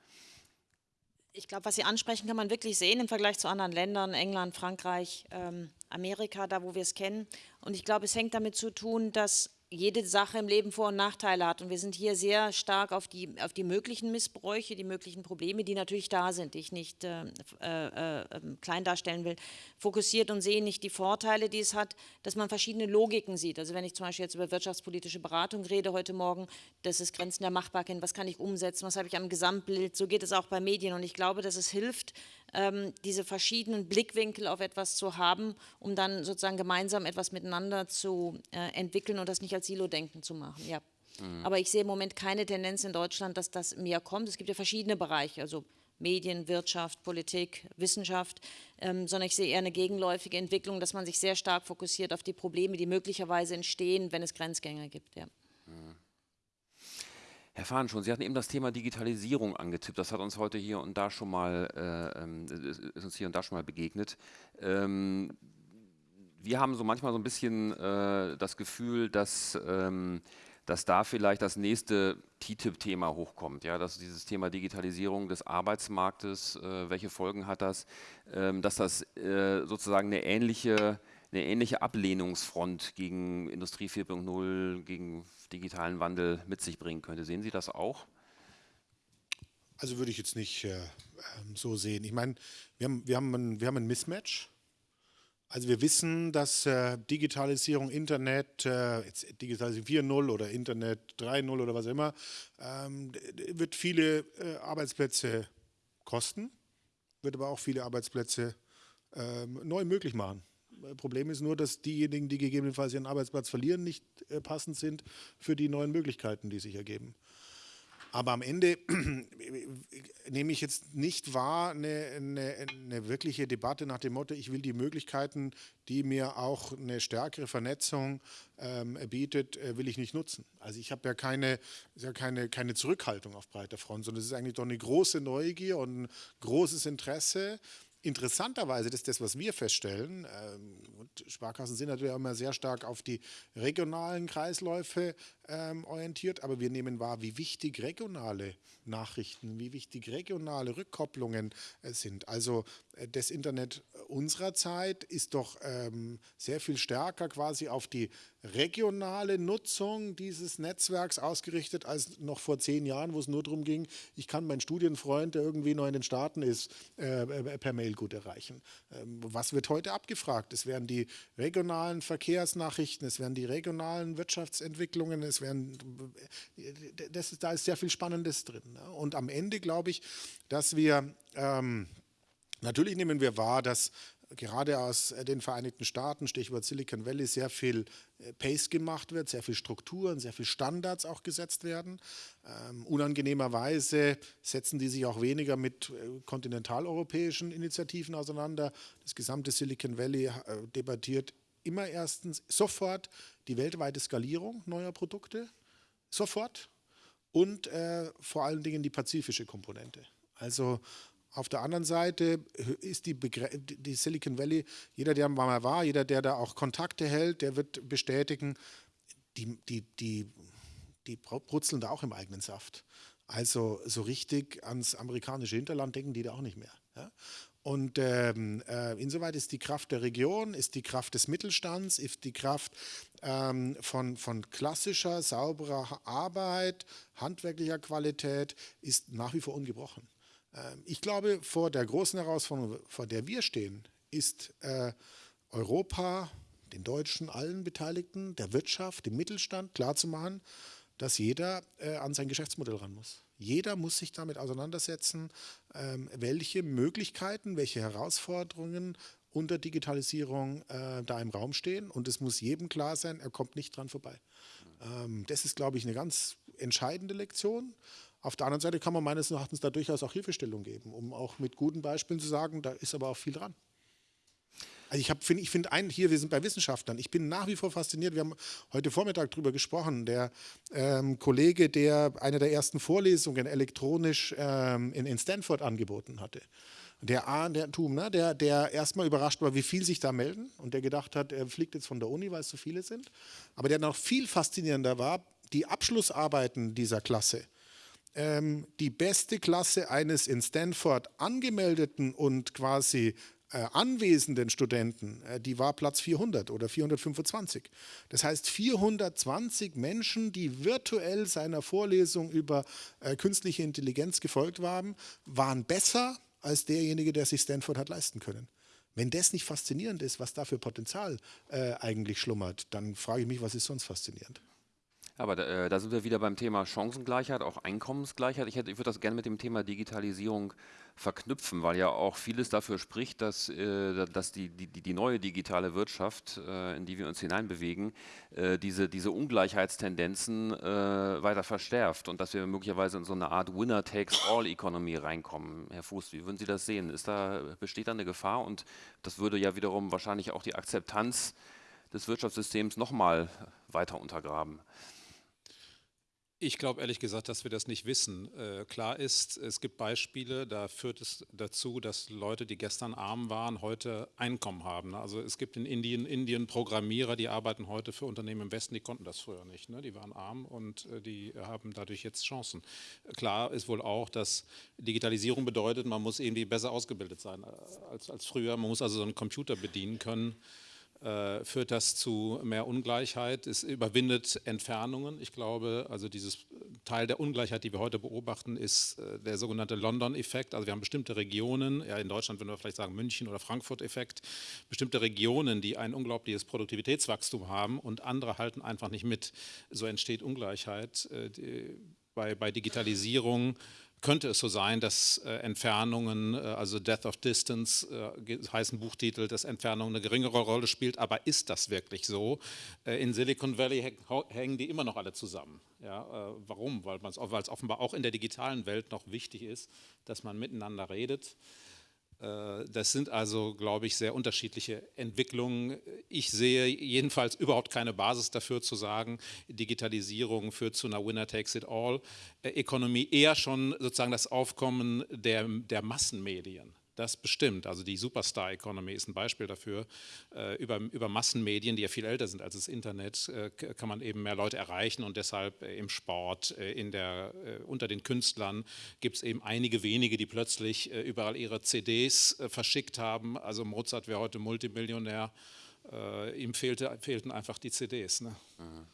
Ich glaube, was Sie ansprechen, kann man wirklich sehen im Vergleich zu anderen Ländern, England, Frankreich, ähm, Amerika, da wo wir es kennen. Und ich glaube, es hängt damit zu tun, dass jede Sache im Leben Vor- und Nachteile hat. Und wir sind hier sehr stark auf die, auf die möglichen Missbräuche, die möglichen Probleme, die natürlich da sind, die ich nicht äh, äh, äh, klein darstellen will, fokussiert und sehen nicht die Vorteile, die es hat, dass man verschiedene Logiken sieht. Also wenn ich zum Beispiel jetzt über wirtschaftspolitische Beratung rede heute Morgen, das ist Grenzen der Machbarkeit, was kann ich umsetzen, was habe ich am Gesamtbild, so geht es auch bei Medien. Und ich glaube, dass es hilft, ähm, diese verschiedenen Blickwinkel auf etwas zu haben, um dann sozusagen gemeinsam etwas miteinander zu äh, entwickeln und das nicht als Silo-Denken zu machen. Ja. Mhm. Aber ich sehe im Moment keine Tendenz in Deutschland, dass das mehr kommt. Es gibt ja verschiedene Bereiche, also Medien, Wirtschaft, Politik, Wissenschaft, ähm, sondern ich sehe eher eine gegenläufige Entwicklung, dass man sich sehr stark fokussiert auf die Probleme, die möglicherweise entstehen, wenn es Grenzgänger gibt. Ja. Herr Fahn schon, Sie hatten eben das Thema Digitalisierung angetippt. Das hat uns heute hier und da schon mal, äh, ähm, ist uns hier und da schon mal begegnet. Ähm, wir haben so manchmal so ein bisschen äh, das Gefühl, dass, ähm, dass da vielleicht das nächste TTIP-Thema hochkommt. Ja, dass dieses Thema Digitalisierung des Arbeitsmarktes, äh, welche Folgen hat das, ähm, dass das äh, sozusagen eine ähnliche eine ähnliche Ablehnungsfront gegen Industrie 4.0, gegen digitalen Wandel mit sich bringen könnte. Sehen Sie das auch? Also würde ich jetzt nicht äh, ähm, so sehen. Ich meine, wir haben, wir, haben ein, wir haben ein Mismatch. Also wir wissen, dass äh, Digitalisierung, Internet, äh, Digitalisierung 4.0 oder Internet 3.0 oder was immer, ähm, wird viele äh, Arbeitsplätze kosten, wird aber auch viele Arbeitsplätze ähm, neu möglich machen. Problem ist nur, dass diejenigen, die gegebenenfalls ihren Arbeitsplatz verlieren, nicht äh, passend sind für die neuen Möglichkeiten, die sich ergeben. Aber am Ende nehme ich jetzt nicht wahr eine, eine, eine, wirkliche Debatte nach dem Motto, ich will die Möglichkeiten, die mir auch eine stärkere Vernetzung ähm, bietet, äh, will ich nicht nutzen. Also ich habe ja, keine, ja keine, keine Zurückhaltung auf breiter Front, sondern es ist eigentlich doch eine große Neugier und ein großes Interesse, Interessanterweise, das ist das, was wir feststellen, ähm, und Sparkassen sind natürlich auch immer sehr stark auf die regionalen Kreisläufe ähm, orientiert, aber wir nehmen wahr, wie wichtig regionale Nachrichten, wie wichtig regionale Rückkopplungen äh, sind. Also äh, das Internet unserer Zeit ist doch ähm, sehr viel stärker quasi auf die regionale Nutzung dieses Netzwerks ausgerichtet als noch vor zehn Jahren, wo es nur darum ging, ich kann meinen Studienfreund, der irgendwie noch in den Staaten ist, äh, äh, per Mail gut erreichen. Ähm, was wird heute abgefragt? Es werden die regionalen Verkehrsnachrichten, es werden die regionalen Wirtschaftsentwicklungen, es werden, das ist, da ist sehr viel Spannendes drin. Ne? Und am Ende glaube ich, dass wir ähm, Natürlich nehmen wir wahr, dass gerade aus äh, den Vereinigten Staaten, Stichwort Silicon Valley, sehr viel äh, Pace gemacht wird, sehr viel Strukturen, sehr viel Standards auch gesetzt werden. Ähm, unangenehmerweise setzen die sich auch weniger mit äh, kontinentaleuropäischen Initiativen auseinander. Das gesamte Silicon Valley debattiert immer erstens sofort die weltweite Skalierung neuer Produkte, sofort und äh, vor allen Dingen die pazifische Komponente. Also auf der anderen Seite ist die, die, Silicon Valley, jeder, der mal war, jeder, der da auch Kontakte hält, der wird bestätigen, die, die, die, die brutzeln da auch im eigenen Saft. Also so richtig ans amerikanische Hinterland denken die da auch nicht mehr. Ja? Und ähm, äh, insoweit ist die Kraft der Region, ist die Kraft des Mittelstands, ist die Kraft ähm, von, von klassischer, sauberer Arbeit, handwerklicher Qualität, ist nach wie vor ungebrochen. Ähm, ich glaube, vor der großen Herausforderung, vor der wir stehen, ist äh, Europa, den Deutschen, allen Beteiligten, der Wirtschaft, dem Mittelstand klarzumachen, dass jeder äh, an sein Geschäftsmodell ran muss. Jeder muss sich damit auseinandersetzen, ähm, welche Möglichkeiten, welche Herausforderungen unter Digitalisierung äh, da im Raum stehen. Und es muss jedem klar sein, er kommt nicht dran vorbei. Ähm, das ist, glaube ich, eine ganz entscheidende Lektion. Auf der anderen Seite kann man meines Erachtens da durchaus auch Hilfestellung geben, um auch mit guten Beispielen zu sagen, da ist aber auch viel dran. Also ich finde, ich finde ein, hier, wir sind bei Wissenschaftlern. Ich bin nach wie vor fasziniert. Wir haben heute Vormittag darüber gesprochen. Der ähm, Kollege, der eine der ersten Vorlesungen elektronisch ähm, in, in, Stanford angeboten hatte. Der A, der Tum, ne, der, der erstmal überrascht war, wie viel sich da melden und der gedacht hat, er fliegt jetzt von der Uni, weil es so viele sind. Aber der noch viel faszinierender war, die Abschlussarbeiten dieser Klasse ähm, die beste Klasse eines in Stanford angemeldeten und quasi äh, anwesenden Studenten, äh, die war Platz 400 oder 425. Das heißt 420 Menschen, die virtuell seiner Vorlesung über äh, künstliche Intelligenz gefolgt waren, waren besser als derjenige, der sich Stanford hat leisten können. Wenn das nicht faszinierend ist, was da für Potenzial äh, eigentlich schlummert, dann frage ich mich, was ist sonst faszinierend? Aber da, äh, da, sind wir wieder beim Thema Chancengleichheit, auch Einkommensgleichheit. Ich, ich würde das gerne mit dem Thema Digitalisierung verknüpfen, weil ja auch vieles dafür spricht, dass, äh, dass die, die, die, neue digitale Wirtschaft, äh, in die wir uns hineinbewegen, diese, diese Ungleichheitstendenzen weiter verstärkt und dass wir möglicherweise in so eine Art Winner-Takes-All-Economy reinkommen. Herr Fuß, wie würden Sie das sehen? Ist da, besteht da eine Gefahr? Und das würde ja wiederum wahrscheinlich auch die Akzeptanz des Wirtschaftssystems nochmal weiter untergraben. Ich glaube ehrlich gesagt, dass wir das nicht wissen. Äh, klar ist, es gibt Beispiele, da führt es dazu, dass Leute, die gestern arm waren, heute Einkommen haben. Also es gibt in Indien, Indien Programmierer, die arbeiten heute für Unternehmen im Westen, die konnten das früher nicht. Ne? Die waren arm und äh, die haben dadurch jetzt Chancen. Klar ist wohl auch, dass Digitalisierung bedeutet, man muss irgendwie besser ausgebildet sein äh, als, als früher. Man muss also so einen Computer bedienen können führt das zu mehr Ungleichheit. Es überwindet Entfernungen. Ich glaube, also dieses Teil der Ungleichheit, die wir heute beobachten, ist äh, der sogenannte London-Effekt. Also wir haben bestimmte Regionen, ja in Deutschland würden wir vielleicht sagen München- oder Frankfurt-Effekt, bestimmte Regionen, die ein unglaubliches Produktivitätswachstum haben und andere halten einfach nicht mit. So entsteht Ungleichheit. Äh, bei, bei Digitalisierung könnte es so sein, dass äh, Entfernungen, äh, also Death of Distance, äh, heißt Buchtitel, dass Entfernung eine geringere Rolle spielt, aber ist das wirklich so? Äh, in Silicon Valley hängen die immer noch alle zusammen. Ja, äh, warum? Weil es offenbar auch in der digitalen Welt noch wichtig ist, dass man miteinander redet. Äh, das sind also, glaube ich, sehr unterschiedliche Entwicklungen. Ich sehe jedenfalls überhaupt keine Basis dafür zu sagen, Digitalisierung führt zu einer Winner-Takes-it-all-Ökonomie, äh, eher schon sozusagen das Aufkommen der, der Massenmedien. Das bestimmt. Also die Superstar Economy ist ein Beispiel dafür. Äh, über, über Massenmedien, die ja viel älter sind als das Internet, äh, kann man eben mehr Leute erreichen und deshalb äh, im Sport, in der, unter den Künstlern gibt es eben einige wenige, die plötzlich überall ihre CDs verschickt haben. Also Mozart wäre heute Multimillionär. ihm fehlte, fehlten einfach die CDs. Ne? Mhm.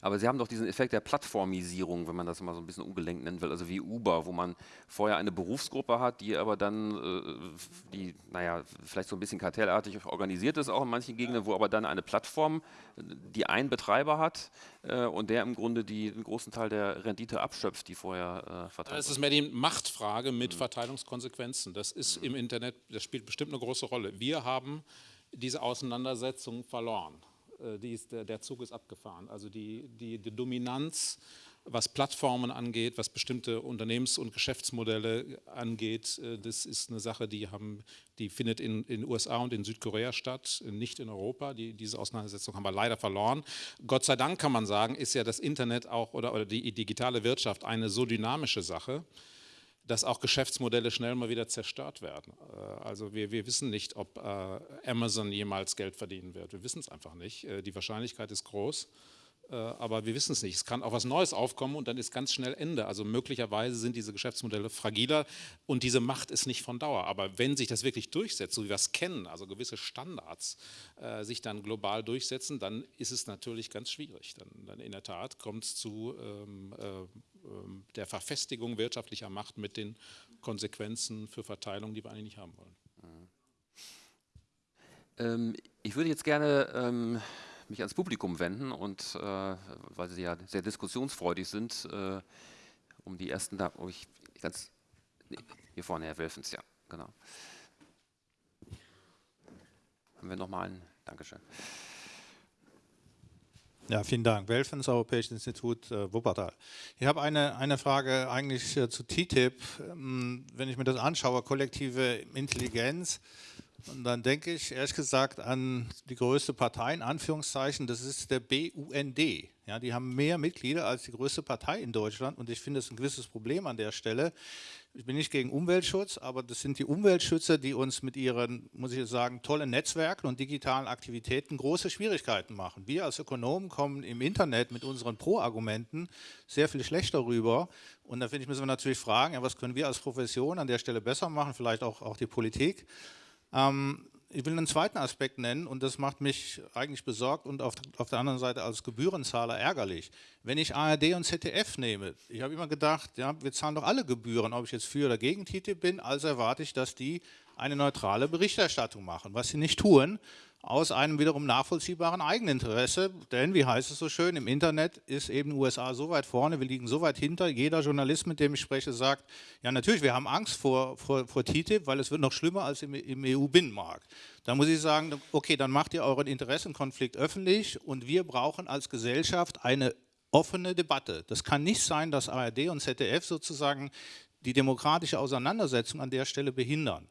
Aber Sie haben doch diesen Effekt der Plattformisierung, wenn man das mal so ein bisschen ungelenkt nennen will, also wie Uber, wo man vorher eine Berufsgruppe hat, die aber dann, äh, die, naja, vielleicht so ein bisschen kartellartig organisiert ist, auch in manchen Gegenden, wo aber dann eine Plattform, die einen Betreiber hat äh, und der im Grunde die, den großen Teil der Rendite abschöpft, die vorher äh, verteilt Das ist mehr die Machtfrage mit mhm. Verteilungskonsequenzen. Das ist mhm. im Internet, das spielt bestimmt eine große Rolle. Wir haben diese Auseinandersetzung verloren. Äh, ist, der, Zug ist abgefahren. Also die, die, die Dominanz, was Plattformen angeht, was bestimmte Unternehmens- und Geschäftsmodelle angeht, äh, das ist eine Sache, die, haben, die findet in den USA und in Südkorea statt, nicht in Europa. Die, diese Auseinandersetzung haben wir leider verloren. Gott sei Dank kann man sagen, ist ja das Internet auch oder, oder die digitale Wirtschaft eine so dynamische Sache, dass auch Geschäftsmodelle schnell mal wieder zerstört werden. Äh, also wir, wir wissen nicht, ob äh, Amazon jemals Geld verdienen wird. Wir wissen es einfach nicht. Äh, die Wahrscheinlichkeit ist groß. Aber wir wissen es nicht. Es kann auch was Neues aufkommen und dann ist ganz schnell Ende. Also möglicherweise sind diese Geschäftsmodelle fragiler und diese Macht ist nicht von Dauer. Aber wenn sich das wirklich durchsetzt, so wie wir es kennen, also gewisse Standards sich dann global durchsetzen, dann ist es natürlich ganz schwierig. Dann, dann in der Tat kommt es zu ähm, äh, der Verfestigung wirtschaftlicher Macht mit den Konsequenzen für Verteilung, die wir eigentlich nicht haben wollen. Ähm, ich würde jetzt gerne ähm, mich ans Publikum wenden und äh, weil Sie ja sehr diskussionsfreudig sind, äh, um die ersten da, oh, ich ganz, hier vorne, Herr Wilfens, ja, genau. Haben wir nochmal einen, Dankeschön. Ja, vielen Dank. Welfens, Europäisches Institut äh, Wuppertal. Ich habe eine, eine Frage eigentlich äh, zu TTIP. Ähm, wenn ich mir das anschaue, kollektive Intelligenz, und dann denke ich ehrlich gesagt an die größte Partei, in Anführungszeichen, das ist der BUND. Ja, die haben mehr Mitglieder als die größte Partei in Deutschland und ich finde das ein gewisses Problem an der Stelle. Ich bin nicht gegen Umweltschutz, aber das sind die Umweltschützer, die uns mit ihren, muss ich sagen, tollen Netzwerken und digitalen Aktivitäten große Schwierigkeiten machen. Wir als Ökonomen kommen im Internet mit unseren Pro-Argumenten sehr viel schlechter rüber. Und da finde ich, müssen wir natürlich fragen, ja, was können wir als Profession an der Stelle besser machen, vielleicht auch, auch die Politik. Ähm, ich will einen zweiten Aspekt nennen und das macht mich eigentlich besorgt und auf, auf, der anderen Seite als Gebührenzahler ärgerlich. Wenn ich ARD und ZDF nehme, ich habe immer gedacht, ja, wir zahlen doch alle Gebühren, ob ich jetzt für oder gegen TTIP bin, also erwarte ich, dass die eine neutrale Berichterstattung machen, was sie nicht tun aus einem wiederum nachvollziehbaren Eigeninteresse. Denn, wie heißt es so schön, im Internet ist eben USA so weit vorne, wir liegen so weit hinter. Jeder Journalist, mit dem ich spreche, sagt, ja natürlich, wir haben Angst vor, vor, vor TTIP, weil es wird noch schlimmer als im, im EU-Binnenmarkt. Da muss ich sagen, okay, dann macht ihr euren Interessenkonflikt öffentlich und wir brauchen als Gesellschaft eine offene Debatte. Das kann nicht sein, dass ARD und ZDF sozusagen die demokratische Auseinandersetzung an der Stelle behindern.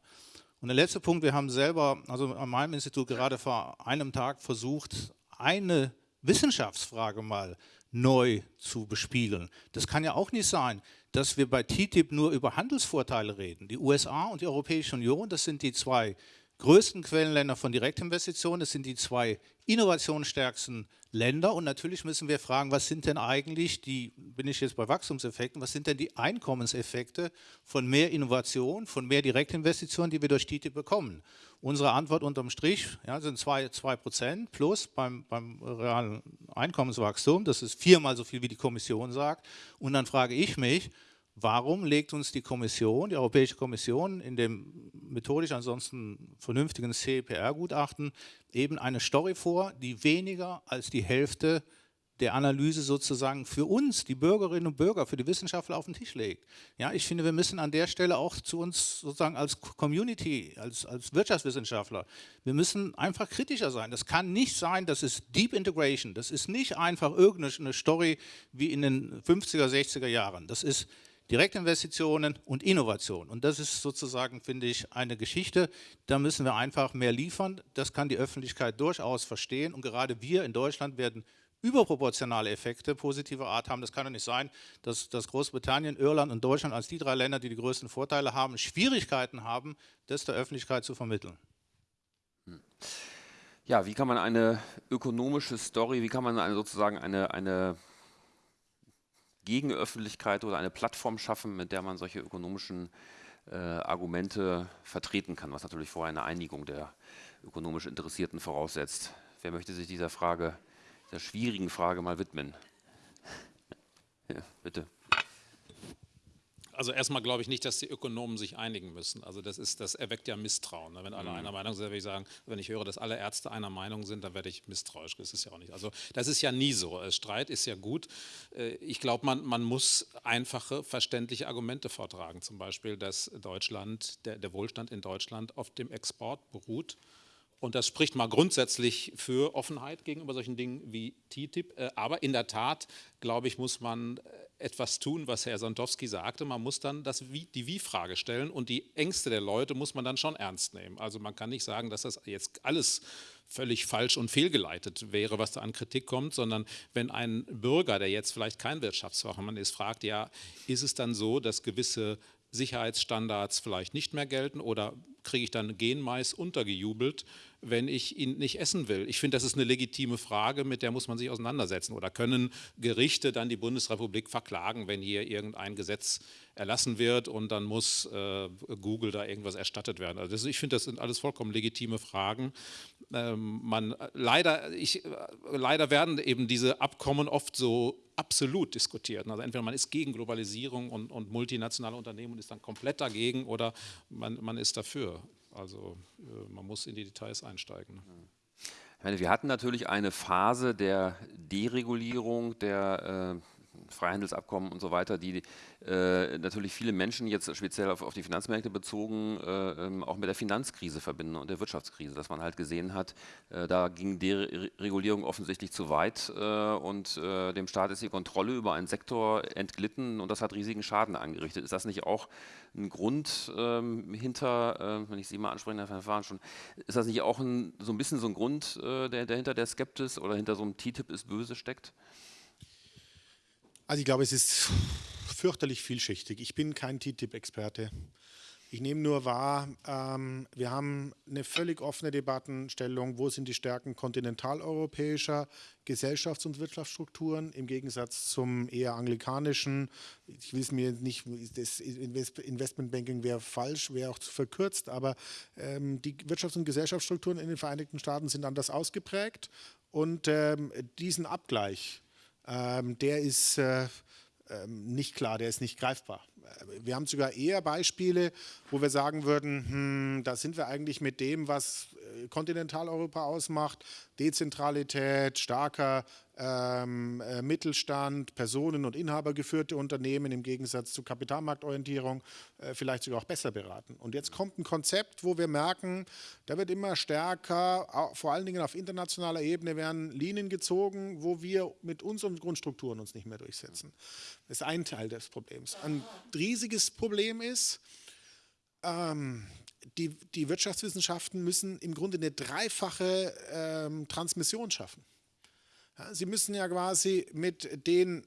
Und der letzte Punkt, wir haben selber, also an meinem Institut gerade vor einem Tag versucht, eine Wissenschaftsfrage mal neu zu bespielen. Das kann ja auch nicht sein, dass wir bei TTIP nur über Handelsvorteile reden. Die USA und die Europäische Union, das sind die zwei größten Quellenländer von Direktinvestitionen, das sind die zwei innovationsstärksten Länder. Und natürlich müssen wir fragen, was sind denn eigentlich die, bin ich jetzt bei Wachstumseffekten, was sind denn die Einkommenseffekte von mehr Innovation, von mehr Direktinvestitionen, die wir durch TTIP bekommen? Unsere Antwort unterm Strich ja, sind 2 Prozent plus beim, beim realen Einkommenswachstum, das ist viermal so viel, wie die Kommission sagt. Und dann frage ich mich, Warum legt uns die Kommission, die Europäische Kommission, in dem methodisch ansonsten vernünftigen CPR-Gutachten eben eine Story vor, die weniger als die Hälfte der Analyse sozusagen für uns, die Bürgerinnen und Bürger, für die Wissenschaftler auf den Tisch legt. Ja, ich finde, wir müssen an der Stelle auch zu uns sozusagen als Community, als, als Wirtschaftswissenschaftler, wir müssen einfach kritischer sein. Das kann nicht sein, das ist Deep Integration, das ist nicht einfach irgendeine Story wie in den 50er, 60er Jahren. Das ist Direktinvestitionen und Innovation. Und das ist sozusagen, finde ich, eine Geschichte, da müssen wir einfach mehr liefern. Das kann die Öffentlichkeit durchaus verstehen. Und gerade wir in Deutschland werden überproportionale Effekte positiver Art haben. Das kann doch nicht sein, dass, dass Großbritannien, Irland und Deutschland als die drei Länder, die die größten Vorteile haben, Schwierigkeiten haben, das der Öffentlichkeit zu vermitteln. Hm. Ja, wie kann man eine ökonomische Story, wie kann man eine, sozusagen eine, eine Gegenöffentlichkeit oder eine Plattform schaffen, mit der man solche ökonomischen äh, Argumente vertreten kann, was natürlich vorher eine Einigung der ökonomisch Interessierten voraussetzt. Wer möchte sich dieser Frage, dieser schwierigen Frage mal widmen? Ja, bitte. Also erstmal glaube ich nicht, dass die Ökonomen sich einigen müssen. Also das ist, das erweckt ja Misstrauen. Ne? Wenn alle mhm. einer Meinung sind, würde ich sagen, wenn ich höre, dass alle Ärzte einer Meinung sind, dann werde ich misstrauisch. Das ist ja auch nicht. Also das ist ja nie so. Äh, Streit ist ja gut. Äh, ich glaube, man, man muss einfache, verständliche Argumente vortragen. Zum Beispiel, dass Deutschland, der, der Wohlstand in Deutschland auf dem Export beruht. Und das spricht mal grundsätzlich für Offenheit gegenüber solchen Dingen wie TTIP. Äh, aber in der Tat, glaube ich, muss man etwas tun, was Herr Sandowski sagte. Man muss dann das Wie, die Wie-Frage stellen und die Ängste der Leute muss man dann schon ernst nehmen. Also man kann nicht sagen, dass das jetzt alles völlig falsch und fehlgeleitet wäre, was da an Kritik kommt, sondern wenn ein Bürger, der jetzt vielleicht kein Wirtschaftsfachmann ist, fragt, ja, ist es dann so, dass gewisse Sicherheitsstandards vielleicht nicht mehr gelten oder kriege ich dann Genmais untergejubelt, wenn ich ihn nicht essen will? Ich finde, das ist eine legitime Frage, mit der muss man sich auseinandersetzen. Oder können Gerichte dann die Bundesrepublik verklagen, wenn hier irgendein Gesetz erlassen wird und dann muss äh, Google da irgendwas erstattet werden? Also das, ich finde, das sind alles vollkommen legitime Fragen. Ähm, man, leider, ich, leider werden eben diese Abkommen oft so absolut diskutiert. Also entweder man ist gegen Globalisierung und, und multinationale Unternehmen und ist dann komplett dagegen oder man, man ist dafür. Also äh, man muss in die Details einsteigen. Wir hatten natürlich eine Phase der Deregulierung, der äh, Freihandelsabkommen und so weiter, die äh, natürlich viele Menschen jetzt speziell auf, auf die Finanzmärkte bezogen äh, ähm, auch mit der Finanzkrise verbinden und der Wirtschaftskrise, dass man halt gesehen hat, äh, da ging die Regulierung offensichtlich zu weit äh, und äh, dem Staat ist die Kontrolle über einen Sektor entglitten und das hat riesigen Schaden angerichtet. Ist das nicht auch ein Grund ähm, hinter, äh, wenn ich Sie mal anspreche, Herr Verfahren schon, ist das nicht auch ein, so ein bisschen so ein Grund, der, der hinter der Skeptis oder hinter so einem TTIP ist böse steckt? Also ich glaube, es ist fürchterlich vielschichtig. Ich bin kein TTIP-Experte. Ich nehme nur wahr, ähm, wir haben eine völlig offene Debattenstellung, wo sind die Stärken kontinentaleuropäischer Gesellschafts- und Wirtschaftsstrukturen im Gegensatz zum eher anglikanischen, ich will es mir nicht, das Investmentbanking wäre falsch, wäre auch zu verkürzt, aber ähm, die Wirtschafts- und Gesellschaftsstrukturen in den Vereinigten Staaten sind anders ausgeprägt und ähm, diesen Abgleich ähm, der ist äh, ähm, nicht klar, der ist nicht greifbar. Äh, wir haben sogar eher Beispiele, wo wir sagen würden, hm, da sind wir eigentlich mit dem, was äh, Kontinentaleuropa ausmacht, Dezentralität, starker ähm, äh, Mittelstand, Personen- und Inhabergeführte Unternehmen im Gegensatz zu Kapitalmarktorientierung äh, vielleicht sogar auch besser beraten. Und jetzt kommt ein Konzept, wo wir merken, da wird immer stärker, vor allen Dingen auf internationaler Ebene werden Linien gezogen, wo wir mit unseren Grundstrukturen uns nicht mehr durchsetzen. Das ist ein Teil des Problems. Ein riesiges Problem ist, ähm, die, die Wirtschaftswissenschaften müssen im Grunde eine dreifache ähm, Transmission schaffen. Sie müssen ja quasi mit den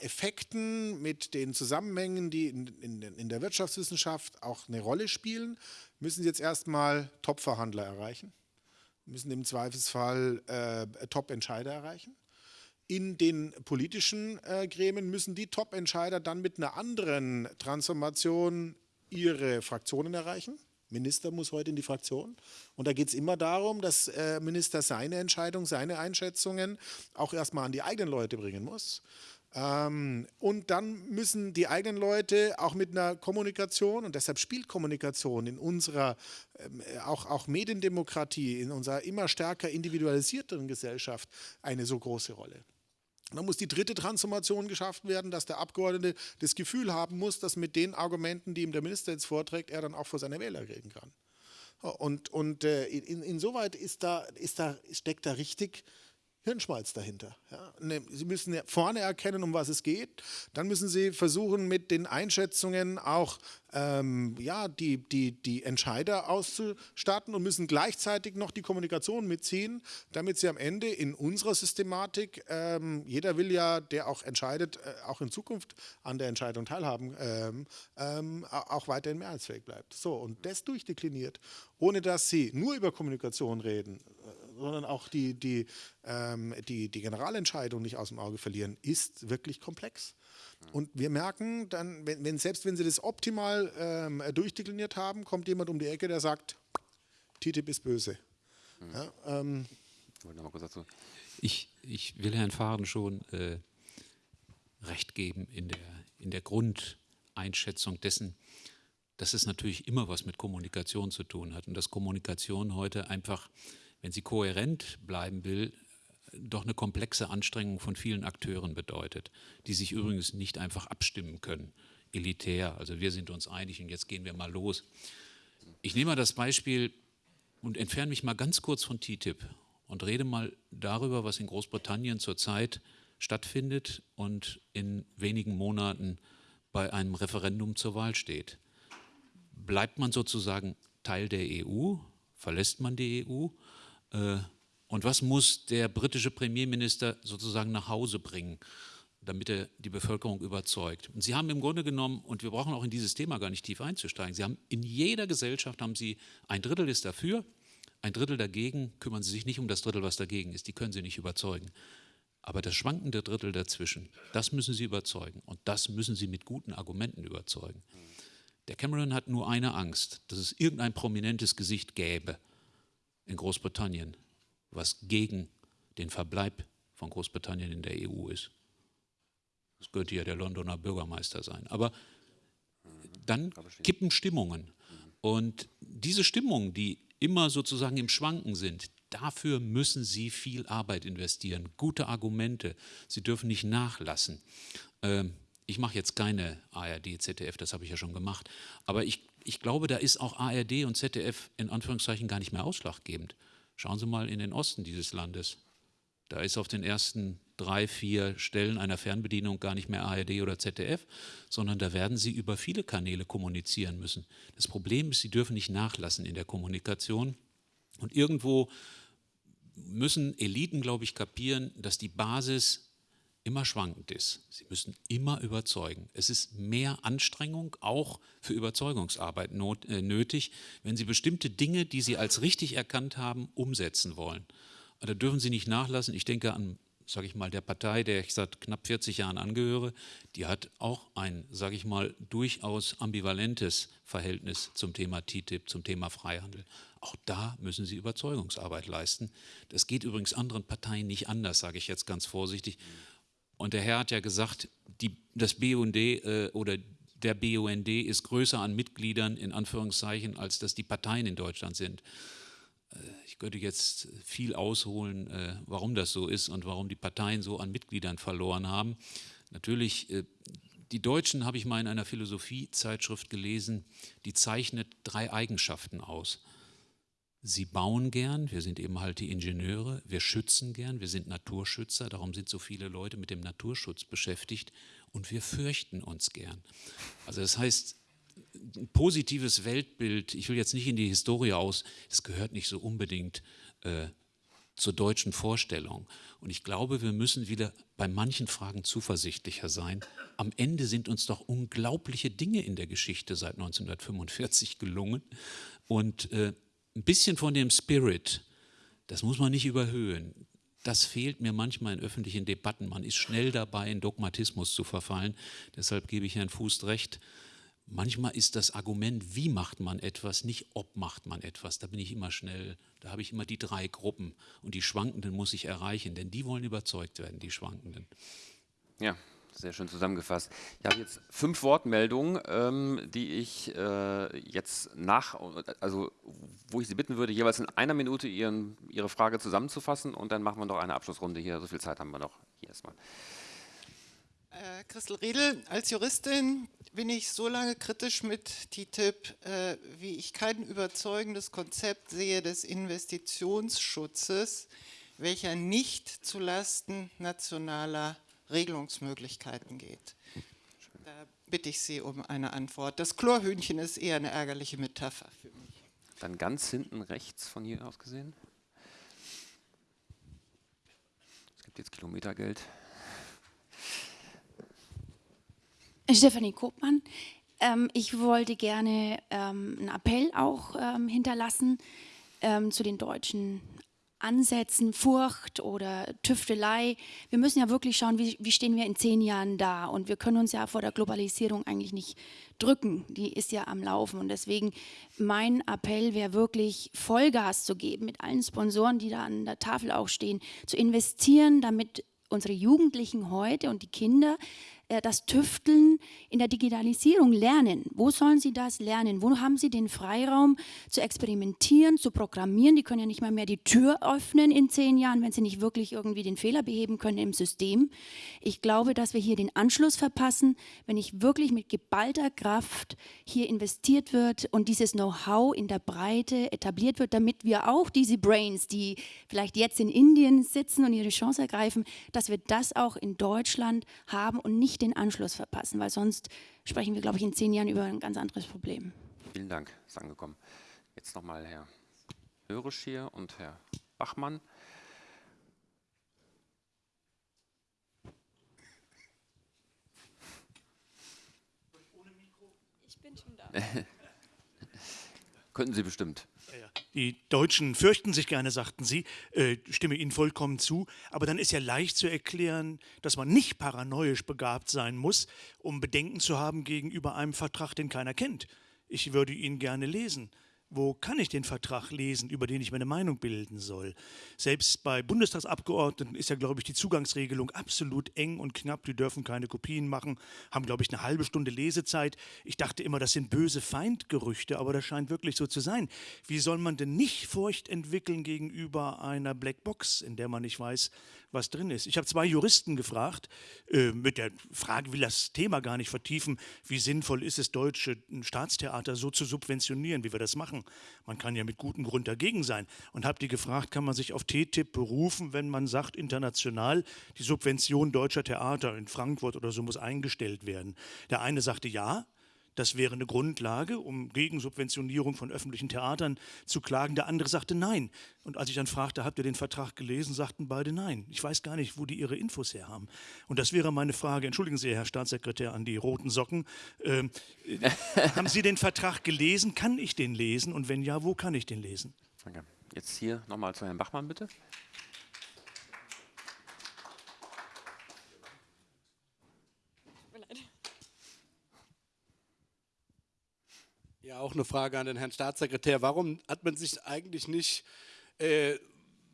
Effekten, mit den Zusammenhängen, die in, in, in, der Wirtschaftswissenschaft auch eine Rolle spielen, müssen sie jetzt erstmal Top-Verhandler erreichen, müssen im Zweifelsfall äh, Top-Entscheider erreichen. In den politischen äh, Gremien müssen die Top-Entscheider dann mit einer anderen Transformation ihre Fraktionen erreichen. Minister muss heute in die Fraktion. Und da geht es immer darum, dass äh, Minister seine Entscheidung, seine Einschätzungen auch erstmal an die eigenen Leute bringen muss. Ähm, und dann müssen die eigenen Leute auch mit einer Kommunikation, und deshalb spielt Kommunikation in unserer, ähm, auch, auch Mediendemokratie, in unserer immer stärker individualisierten Gesellschaft eine so große Rolle. Dann muss die dritte Transformation geschafft werden, dass der Abgeordnete das Gefühl haben muss, dass mit den Argumenten, die ihm der Minister jetzt vorträgt, er dann auch vor seine Wähler reden kann. Und, und äh, in, insoweit ist da, ist da, steckt da richtig Hirnschmalz dahinter. Ja. Ne, Sie müssen vorne erkennen, um was es geht. Dann müssen Sie versuchen, mit den Einschätzungen auch ähm, ja, die, die, die Entscheider auszustatten und müssen gleichzeitig noch die Kommunikation mitziehen, damit Sie am Ende in unserer Systematik, ähm, jeder will ja, der auch entscheidet, äh, auch in Zukunft an der Entscheidung teilhaben, ähm, ähm auch weiterhin mehrheitsfähig bleibt. So, und das durchdekliniert, ohne dass Sie nur über Kommunikation reden, sondern auch die, die, ähm, die, die Generalentscheidung nicht aus dem Auge verlieren, ist wirklich komplex. Und wir merken dann, wenn, wenn selbst wenn sie das optimal ähm, durchdekliniert haben, kommt jemand um die Ecke, der sagt, TTIP ist böse. Mhm. Ja, ähm, ich, ich will Herrn Fahren schon äh, recht geben in der, in der Grundeinschätzung dessen, dass es natürlich immer was mit Kommunikation zu tun hat und dass Kommunikation heute einfach wenn sie kohärent bleiben will, doch eine komplexe Anstrengung von vielen Akteuren bedeutet, die sich übrigens nicht einfach abstimmen können, elitär. Also wir sind uns einig und jetzt gehen wir mal los. Ich nehme mal das Beispiel und entferne mich mal ganz kurz von TTIP und rede mal darüber, was in Großbritannien zurzeit stattfindet und in wenigen Monaten bei einem Referendum zur Wahl steht. Bleibt man sozusagen Teil der EU? Verlässt man die EU? Äh, und was muss der britische Premierminister sozusagen nach Hause bringen, damit er die Bevölkerung überzeugt? Und Sie haben im Grunde genommen, und wir brauchen auch in dieses Thema gar nicht tief einzusteigen, Sie haben in jeder Gesellschaft haben Sie ein Drittel ist dafür, ein Drittel dagegen, kümmern Sie sich nicht um das Drittel, was dagegen ist, die können Sie nicht überzeugen. Aber das schwankende Drittel dazwischen, das müssen Sie überzeugen und das müssen Sie mit guten Argumenten überzeugen. Der Cameron hat nur eine Angst, dass es irgendein prominentes Gesicht gäbe, in Großbritannien, was gegen den Verbleib von Großbritannien in der EU ist. Das könnte ja der Londoner Bürgermeister sein. Aber dann kippen Stimmungen. Und diese Stimmungen, die immer sozusagen im Schwanken sind, dafür müssen Sie viel Arbeit investieren, gute Argumente. Sie dürfen nicht nachlassen. Ähm, ich mache jetzt keine ARD, ZDF, das habe ich ja schon gemacht, aber ich ich glaube, da ist auch ARD und ZDF in Anführungszeichen gar nicht mehr ausschlaggebend. Schauen Sie mal in den Osten dieses Landes. Da ist auf den ersten drei, vier Stellen einer Fernbedienung gar nicht mehr ARD oder ZDF, sondern da werden Sie über viele Kanäle kommunizieren müssen. Das Problem ist, Sie dürfen nicht nachlassen in der Kommunikation. Und irgendwo müssen Eliten, glaube ich, kapieren, dass die Basis immer schwankend ist. Sie müssen immer überzeugen. Es ist mehr Anstrengung auch für Überzeugungsarbeit not, äh, nötig, wenn Sie bestimmte Dinge, die Sie als richtig erkannt haben, umsetzen wollen. Da dürfen Sie nicht nachlassen. Ich denke an, sage ich mal, der Partei, der ich seit knapp 40 Jahren angehöre, die hat auch ein, sage ich mal, durchaus ambivalentes Verhältnis zum Thema TTIP, zum Thema Freihandel. Auch da müssen Sie Überzeugungsarbeit leisten. Das geht übrigens anderen Parteien nicht anders, sage ich jetzt ganz vorsichtig. Und der Herr hat ja gesagt, die, das BUND äh, oder der BUND ist größer an Mitgliedern in Anführungszeichen, als dass die Parteien in Deutschland sind. Äh, ich könnte jetzt viel ausholen, äh, warum das so ist und warum die Parteien so an Mitgliedern verloren haben. Natürlich, äh, die Deutschen habe ich mal in einer Philosophiezeitschrift gelesen, die zeichnet drei Eigenschaften aus. Sie bauen gern, wir sind eben halt die Ingenieure, wir schützen gern, wir sind Naturschützer, darum sind so viele Leute mit dem Naturschutz beschäftigt und wir fürchten uns gern. Also das heißt, ein positives Weltbild, ich will jetzt nicht in die Historie aus, es gehört nicht so unbedingt äh, zur deutschen Vorstellung. Und ich glaube, wir müssen wieder bei manchen Fragen zuversichtlicher sein. Am Ende sind uns doch unglaubliche Dinge in der Geschichte seit 1945 gelungen. Und äh, ein bisschen von dem Spirit, das muss man nicht überhöhen. Das fehlt mir manchmal in öffentlichen Debatten. Man ist schnell dabei, in Dogmatismus zu verfallen. Deshalb gebe ich Herrn Fuß recht. Manchmal ist das Argument, wie macht man etwas, nicht ob macht man etwas. Da bin ich immer schnell, da habe ich immer die drei Gruppen und die Schwankenden muss ich erreichen, denn die wollen überzeugt werden, die Schwankenden. Ja, sehr schön zusammengefasst. Ich habe jetzt fünf Wortmeldungen, ähm, die ich äh, jetzt nach, also wo ich Sie bitten würde, jeweils in einer Minute Ihren, Ihre Frage zusammenzufassen und dann machen wir noch eine Abschlussrunde hier. So viel Zeit haben wir noch. Hier erstmal. Äh, Christel Riedel, als Juristin bin ich so lange kritisch mit TTIP, äh, wie ich kein überzeugendes Konzept sehe des Investitionsschutzes, welcher nicht zulasten nationaler Regelungsmöglichkeiten geht. Da bitte ich Sie um eine Antwort. Das Chlorhühnchen ist eher eine ärgerliche Metapher für mich. Dann ganz hinten rechts von hier aus gesehen. Es gibt jetzt Kilometergeld. Stefanie Kopmann. Ähm, ich wollte gerne ähm, einen Appell auch ähm, hinterlassen ähm, zu den deutschen Ansätzen, Furcht oder Tüftelei. Wir müssen ja wirklich schauen, wie, wie, stehen wir in zehn Jahren da. Und wir können uns ja vor der Globalisierung eigentlich nicht drücken. Die ist ja am Laufen. Und deswegen mein Appell wäre wirklich Vollgas zu geben mit allen Sponsoren, die da an der Tafel auch stehen, zu investieren, damit unsere Jugendlichen heute und die Kinder das Tüfteln in der Digitalisierung lernen. Wo sollen sie das lernen? Wo haben sie den Freiraum zu experimentieren, zu programmieren? Die können ja nicht mal mehr die Tür öffnen in zehn Jahren, wenn sie nicht wirklich irgendwie den Fehler beheben können im System. Ich glaube, dass wir hier den Anschluss verpassen, wenn nicht wirklich mit geballter Kraft hier investiert wird und dieses Know-how in der Breite etabliert wird, damit wir auch diese Brains, die vielleicht jetzt in Indien sitzen und ihre Chance ergreifen, dass wir das auch in Deutschland haben und nicht nicht den Anschluss verpassen, weil sonst sprechen wir, glaube ich, in zehn Jahren über ein ganz anderes Problem. Vielen Dank, ist angekommen. Jetzt nochmal Herr Hörisch hier und Herr Bachmann. Ich bin schon da. Könnten Sie bestimmt. Die Deutschen fürchten sich gerne, sagten Sie, äh, stimme Ihnen vollkommen zu. Aber dann ist ja leicht zu erklären, dass man nicht paranoisch begabt sein muss, um Bedenken zu haben gegenüber einem Vertrag, den keiner kennt. Ich würde ihn gerne lesen wo kann ich den Vertrag lesen, über den ich meine Meinung bilden soll? Selbst bei Bundestagsabgeordneten ist ja, glaube ich, die Zugangsregelung absolut eng und knapp. Die dürfen keine Kopien machen, haben, glaube ich, eine halbe Stunde Lesezeit. Ich dachte immer, das sind böse Feindgerüchte, aber das scheint wirklich so zu sein. Wie soll man denn nicht Furcht entwickeln gegenüber einer Blackbox, in der man nicht weiß, was drin ist. Ich habe zwei Juristen gefragt, äh, mit der Frage, will das Thema gar nicht vertiefen, wie sinnvoll ist es, deutsche Staatstheater so zu subventionieren, wie wir das machen. Man kann ja mit gutem Grund dagegen sein. Und habe die gefragt, kann man sich auf TTIP berufen, wenn man sagt, international, die Subvention deutscher Theater in Frankfurt oder so muss eingestellt werden. Der eine sagte ja, das wäre eine Grundlage, um gegen Subventionierung von öffentlichen Theatern zu klagen. Der andere sagte nein. Und als ich dann fragte, habt ihr den Vertrag gelesen, sagten beide nein. Ich weiß gar nicht, wo die ihre Infos her haben. Und das wäre meine Frage, entschuldigen Sie, Herr Staatssekretär, an die roten Socken. Ähm, äh, haben Sie den Vertrag gelesen? Kann ich den lesen? Und wenn ja, wo kann ich den lesen? Danke. Jetzt hier nochmal zu Herrn Bachmann, bitte. Ja, auch eine Frage an den Herrn Staatssekretär. Warum hat man sich eigentlich nicht äh,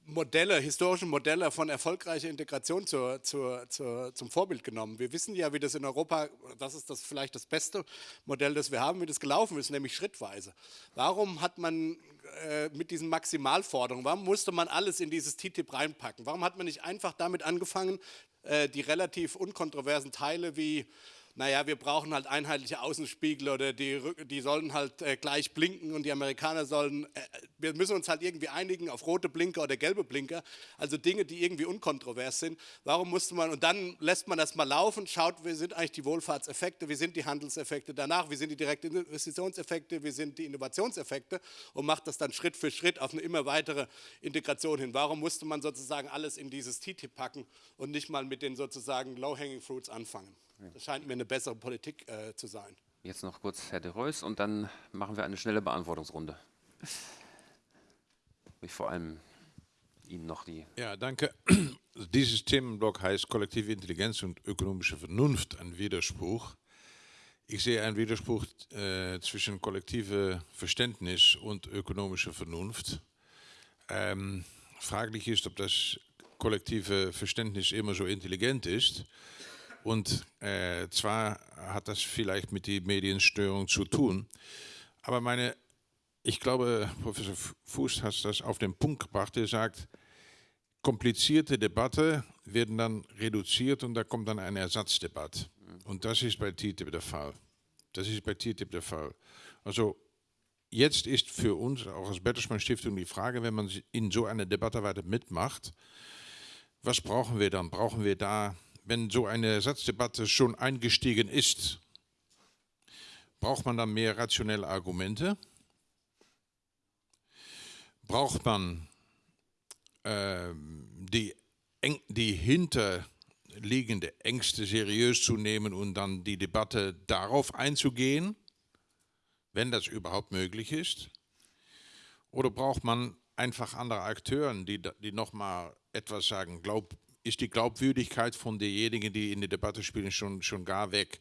Modelle, historische Modelle von erfolgreicher Integration zur, zur, zur, zum Vorbild genommen. Wir wissen ja, wie das in Europa, das ist das vielleicht das beste Modell, das wir haben, wie das gelaufen ist, nämlich schrittweise. Warum hat man äh, mit diesen Maximalforderungen, warum musste man alles in dieses TTIP reinpacken? Warum hat man nicht einfach damit angefangen, äh, die relativ unkontroversen Teile wie naja, wir brauchen halt einheitliche Außenspiegel oder die, die sollen halt äh, gleich blinken und die Amerikaner sollen, äh, wir müssen uns halt irgendwie einigen auf rote Blinker oder gelbe Blinker, also Dinge, die irgendwie unkontrovers sind. Warum musste man, und dann lässt man das mal laufen, schaut, wie sind eigentlich die Wohlfahrtseffekte, wie sind die Handelseffekte danach, wie sind die direkten Investitionseffekte, wie sind die Innovationseffekte und macht das dann Schritt für Schritt auf eine immer weitere Integration hin. Warum musste man sozusagen alles in dieses TTIP packen und nicht mal mit den sozusagen Low-Hanging Fruits anfangen? Das scheint mir eine bessere Politik äh, zu sein. Jetzt noch kurz Herr de Reus und dann machen wir eine schnelle Beantwortungsrunde. Ich vor allem Ihnen noch die. Ja, danke. Dieses Themenblock heißt kollektive Intelligenz und ökonomische Vernunft, ein Widerspruch. Ich sehe einen Widerspruch äh, zwischen kollektive Verständnis und ökonomischer Vernunft. Ähm, fraglich ist, ob das kollektive Verständnis immer so intelligent ist. Und äh, zwar hat das vielleicht mit der Medienstörung zu tun. Aber meine, ich glaube, Professor Fuß hat das auf den Punkt gebracht. Er sagt, komplizierte Debatte werden dann reduziert und da kommt dann eine Ersatzdebatte. Und das ist bei TTIP der Fall. Das ist bei TTIP der Fall. Also jetzt ist für uns, auch als Bertelsmann Stiftung, die Frage, wenn man in so einer Debatte weiter mitmacht, was brauchen wir dann? Brauchen wir da wenn so eine Ersatzdebatte schon eingestiegen ist, braucht man dann mehr rationelle Argumente? Braucht man äh, die, die hinterliegende Ängste seriös zu nehmen und dann die Debatte darauf einzugehen, wenn das überhaupt möglich ist? Oder braucht man einfach andere Akteure, die, die nochmal etwas sagen, glaub, ist die Glaubwürdigkeit von denjenigen, die in der Debatte spielen, schon, schon gar weg.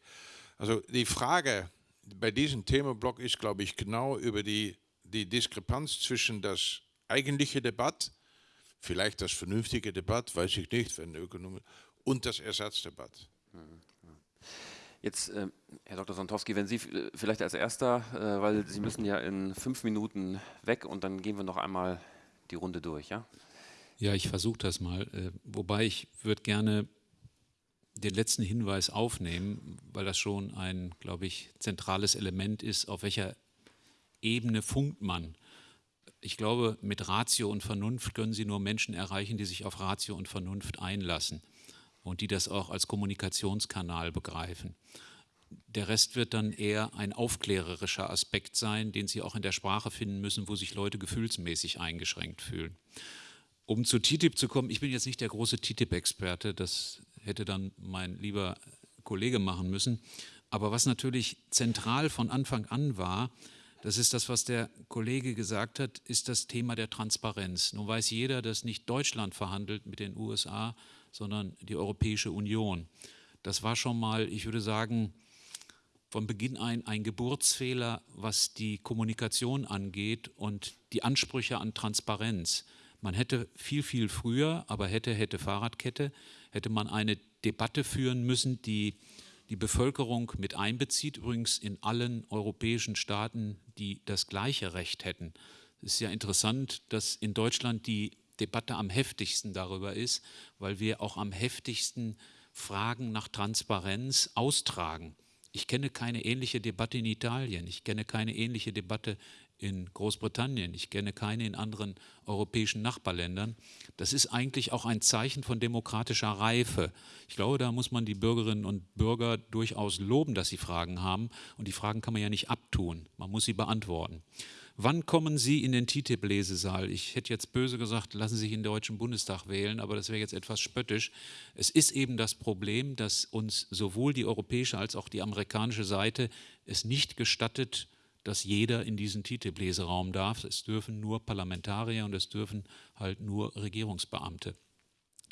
Also die Frage bei diesem Themenblock ist, glaube ich, genau über die, die Diskrepanz zwischen das eigentliche Debatt, vielleicht das vernünftige Debatt, weiß ich nicht, wenn Ökonomie, und das Ersatzdebatt. Jetzt, äh, Herr Dr. Sontowski, wenn Sie vielleicht als Erster, äh, weil Sie müssen ja in fünf Minuten weg und dann gehen wir noch einmal die Runde durch, ja? Ja, ich versuche das mal. Äh, wobei ich würde gerne den letzten Hinweis aufnehmen, weil das schon ein, glaube ich, zentrales Element ist, auf welcher Ebene funkt man. Ich glaube, mit Ratio und Vernunft können Sie nur Menschen erreichen, die sich auf Ratio und Vernunft einlassen und die das auch als Kommunikationskanal begreifen. Der Rest wird dann eher ein aufklärerischer Aspekt sein, den Sie auch in der Sprache finden müssen, wo sich Leute gefühlsmäßig eingeschränkt fühlen. Um zu TTIP zu kommen, ich bin jetzt nicht der große TTIP-Experte, das hätte dann mein lieber Kollege machen müssen. Aber was natürlich zentral von Anfang an war, das ist das, was der Kollege gesagt hat, ist das Thema der Transparenz. Nun weiß jeder, dass nicht Deutschland verhandelt mit den USA, sondern die Europäische Union. Das war schon mal, ich würde sagen, von Beginn ein ein Geburtsfehler, was die Kommunikation angeht und die Ansprüche an Transparenz. Man hätte viel, viel früher, aber hätte, hätte Fahrradkette, hätte man eine Debatte führen müssen, die die Bevölkerung mit einbezieht, übrigens in allen europäischen Staaten, die das gleiche Recht hätten. Es ist ja interessant, dass in Deutschland die Debatte am heftigsten darüber ist, weil wir auch am heftigsten Fragen nach Transparenz austragen. Ich kenne keine ähnliche Debatte in Italien, ich kenne keine ähnliche Debatte in Großbritannien, ich kenne keine in anderen europäischen Nachbarländern. Das ist eigentlich auch ein Zeichen von demokratischer Reife. Ich glaube, da muss man die Bürgerinnen und Bürger durchaus loben, dass sie Fragen haben. Und die Fragen kann man ja nicht abtun, man muss sie beantworten. Wann kommen Sie in den TTIP-Lesesaal? Ich hätte jetzt böse gesagt, lassen Sie sich in den Deutschen Bundestag wählen, aber das wäre jetzt etwas spöttisch. Es ist eben das Problem, dass uns sowohl die europäische als auch die amerikanische Seite es nicht gestattet, dass jeder in diesen TTIP-Leseraum darf. Es dürfen nur Parlamentarier und es dürfen halt nur Regierungsbeamte.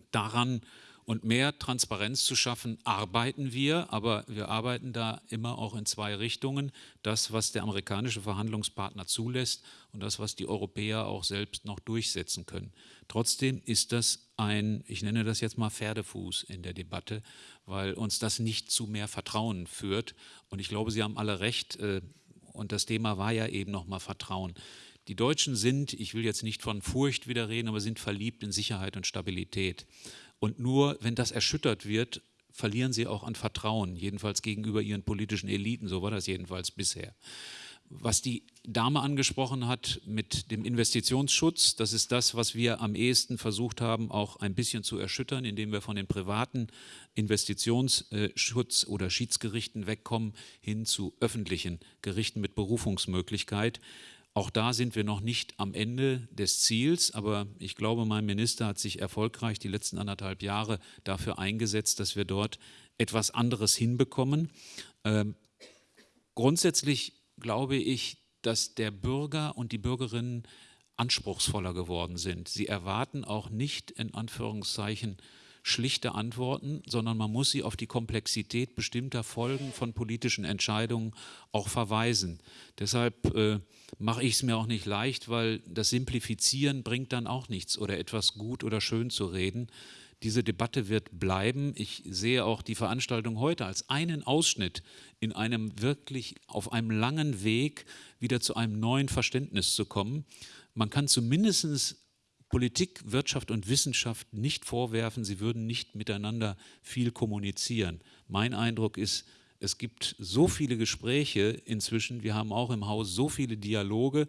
Daran Und mehr Transparenz zu schaffen, arbeiten wir, aber wir arbeiten da immer auch in zwei Richtungen. Das, was der amerikanische Verhandlungspartner zulässt und das, was die Europäer auch selbst noch durchsetzen können. Trotzdem ist das ein, ich nenne das jetzt mal Pferdefuß in der Debatte, weil uns das nicht zu mehr Vertrauen führt. Und ich glaube, Sie haben alle recht. Und das Thema war ja eben nochmal Vertrauen. Die Deutschen sind, ich will jetzt nicht von Furcht wieder reden, aber sind verliebt in Sicherheit und Stabilität. Und nur wenn das erschüttert wird, verlieren sie auch an Vertrauen, jedenfalls gegenüber ihren politischen Eliten, so war das jedenfalls bisher. Was die Dame angesprochen hat mit dem Investitionsschutz, das ist das, was wir am ehesten versucht haben, auch ein bisschen zu erschüttern, indem wir von den privaten Investitionsschutz oder Schiedsgerichten wegkommen hin zu öffentlichen Gerichten mit Berufungsmöglichkeit. Auch da sind wir noch nicht am Ende des Ziels, aber ich glaube, mein Minister hat sich erfolgreich die letzten anderthalb Jahre dafür eingesetzt, dass wir dort etwas anderes hinbekommen. Ähm, grundsätzlich glaube ich, dass der Bürger und die Bürgerinnen anspruchsvoller geworden sind. Sie erwarten auch nicht in Anführungszeichen schlichte Antworten, sondern man muss sie auf die Komplexität bestimmter Folgen von politischen Entscheidungen auch verweisen. Deshalb äh, mache ich es mir auch nicht leicht, weil das Simplifizieren bringt dann auch nichts oder etwas gut oder schön zu reden. Diese Debatte wird bleiben. Ich sehe auch die Veranstaltung heute als einen Ausschnitt in einem wirklich auf einem langen Weg wieder zu einem neuen Verständnis zu kommen. Man kann zumindest Politik, Wirtschaft und Wissenschaft nicht vorwerfen, sie würden nicht miteinander viel kommunizieren. Mein Eindruck ist, es gibt so viele Gespräche inzwischen, wir haben auch im Haus so viele Dialoge.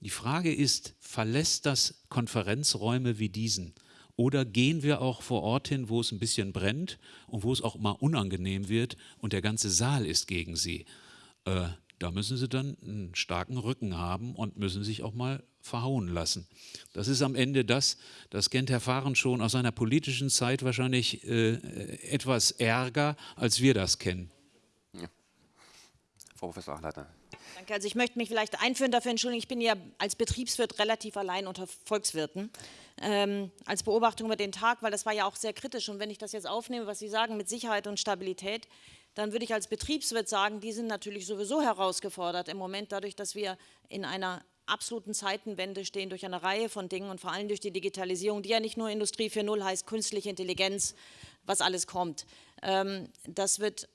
Die Frage ist, verlässt das Konferenzräume wie diesen? Oder gehen wir auch vor Ort hin, wo es ein bisschen brennt und wo es auch mal unangenehm wird und der ganze Saal ist gegen sie? Äh, da müssen sie dann einen starken Rücken haben und müssen sich auch mal verhauen lassen. Das ist am Ende das, das kennt Herr Fahren schon aus seiner politischen Zeit wahrscheinlich äh, etwas ärger, als wir das kennen. Ja. Frau Professor Achleiter. Danke. Also ich möchte mich vielleicht einführen, dafür entschuldigen, ich bin ja als Betriebswirt relativ allein unter Volkswirten. Ähm, als Beobachtung über den Tag, weil das war ja auch sehr kritisch. Und wenn ich das jetzt aufnehme, was Sie sagen mit Sicherheit und Stabilität, dann würde ich als Betriebswirt sagen, die sind natürlich sowieso herausgefordert im Moment dadurch, dass wir in einer absoluten Zeitenwende stehen durch eine Reihe von Dingen und vor allem durch die Digitalisierung, die ja nicht nur Industrie 4.0 heißt, künstliche Intelligenz, was alles kommt. Ähm, das wird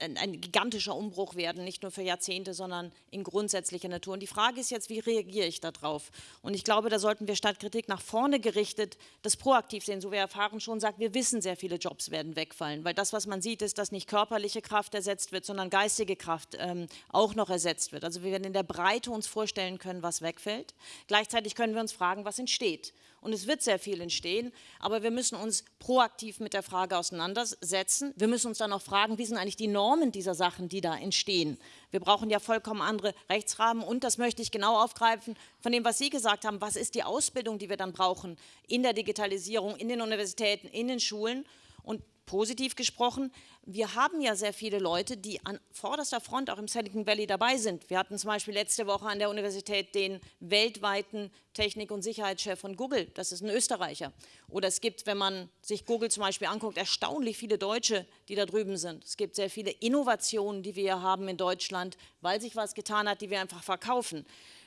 ein gigantischer Umbruch werden, nicht nur für Jahrzehnte, sondern in grundsätzlicher Natur. Und die Frage ist jetzt, wie reagiere ich darauf? Und ich glaube, da sollten wir statt Kritik nach vorne gerichtet das proaktiv sehen. So wie erfahren schon sagt, wir wissen, sehr viele Jobs werden wegfallen, weil das, was man sieht, ist, dass nicht körperliche Kraft ersetzt wird, sondern geistige Kraft ähm, auch noch ersetzt wird. Also wir werden in der Breite uns vorstellen können, was wegfällt. Gleichzeitig können wir uns fragen, was entsteht und es wird sehr viel entstehen, aber wir müssen uns proaktiv mit der Frage auseinandersetzen. Wir müssen uns dann auch fragen, wie sind eigentlich die Normen dieser Sachen, die da entstehen. Wir brauchen ja vollkommen andere Rechtsrahmen und das möchte ich genau aufgreifen von dem, was Sie gesagt haben. Was ist die Ausbildung, die wir dann brauchen in der Digitalisierung, in den Universitäten, in den Schulen? Und positiv gesprochen, wir haben ja sehr viele Leute, die an vorderster Front auch im Silicon Valley dabei sind. Wir hatten zum Beispiel letzte Woche an der Universität den weltweiten Technik- und Sicherheitschef von Google, das ist ein Österreicher. Oder es gibt, wenn man sich Google zum Beispiel anguckt, erstaunlich viele Deutsche, die da drüben sind. Es gibt sehr viele Innovationen, die wir haben in Deutschland, weil sich was getan hat, die wir einfach verkaufen.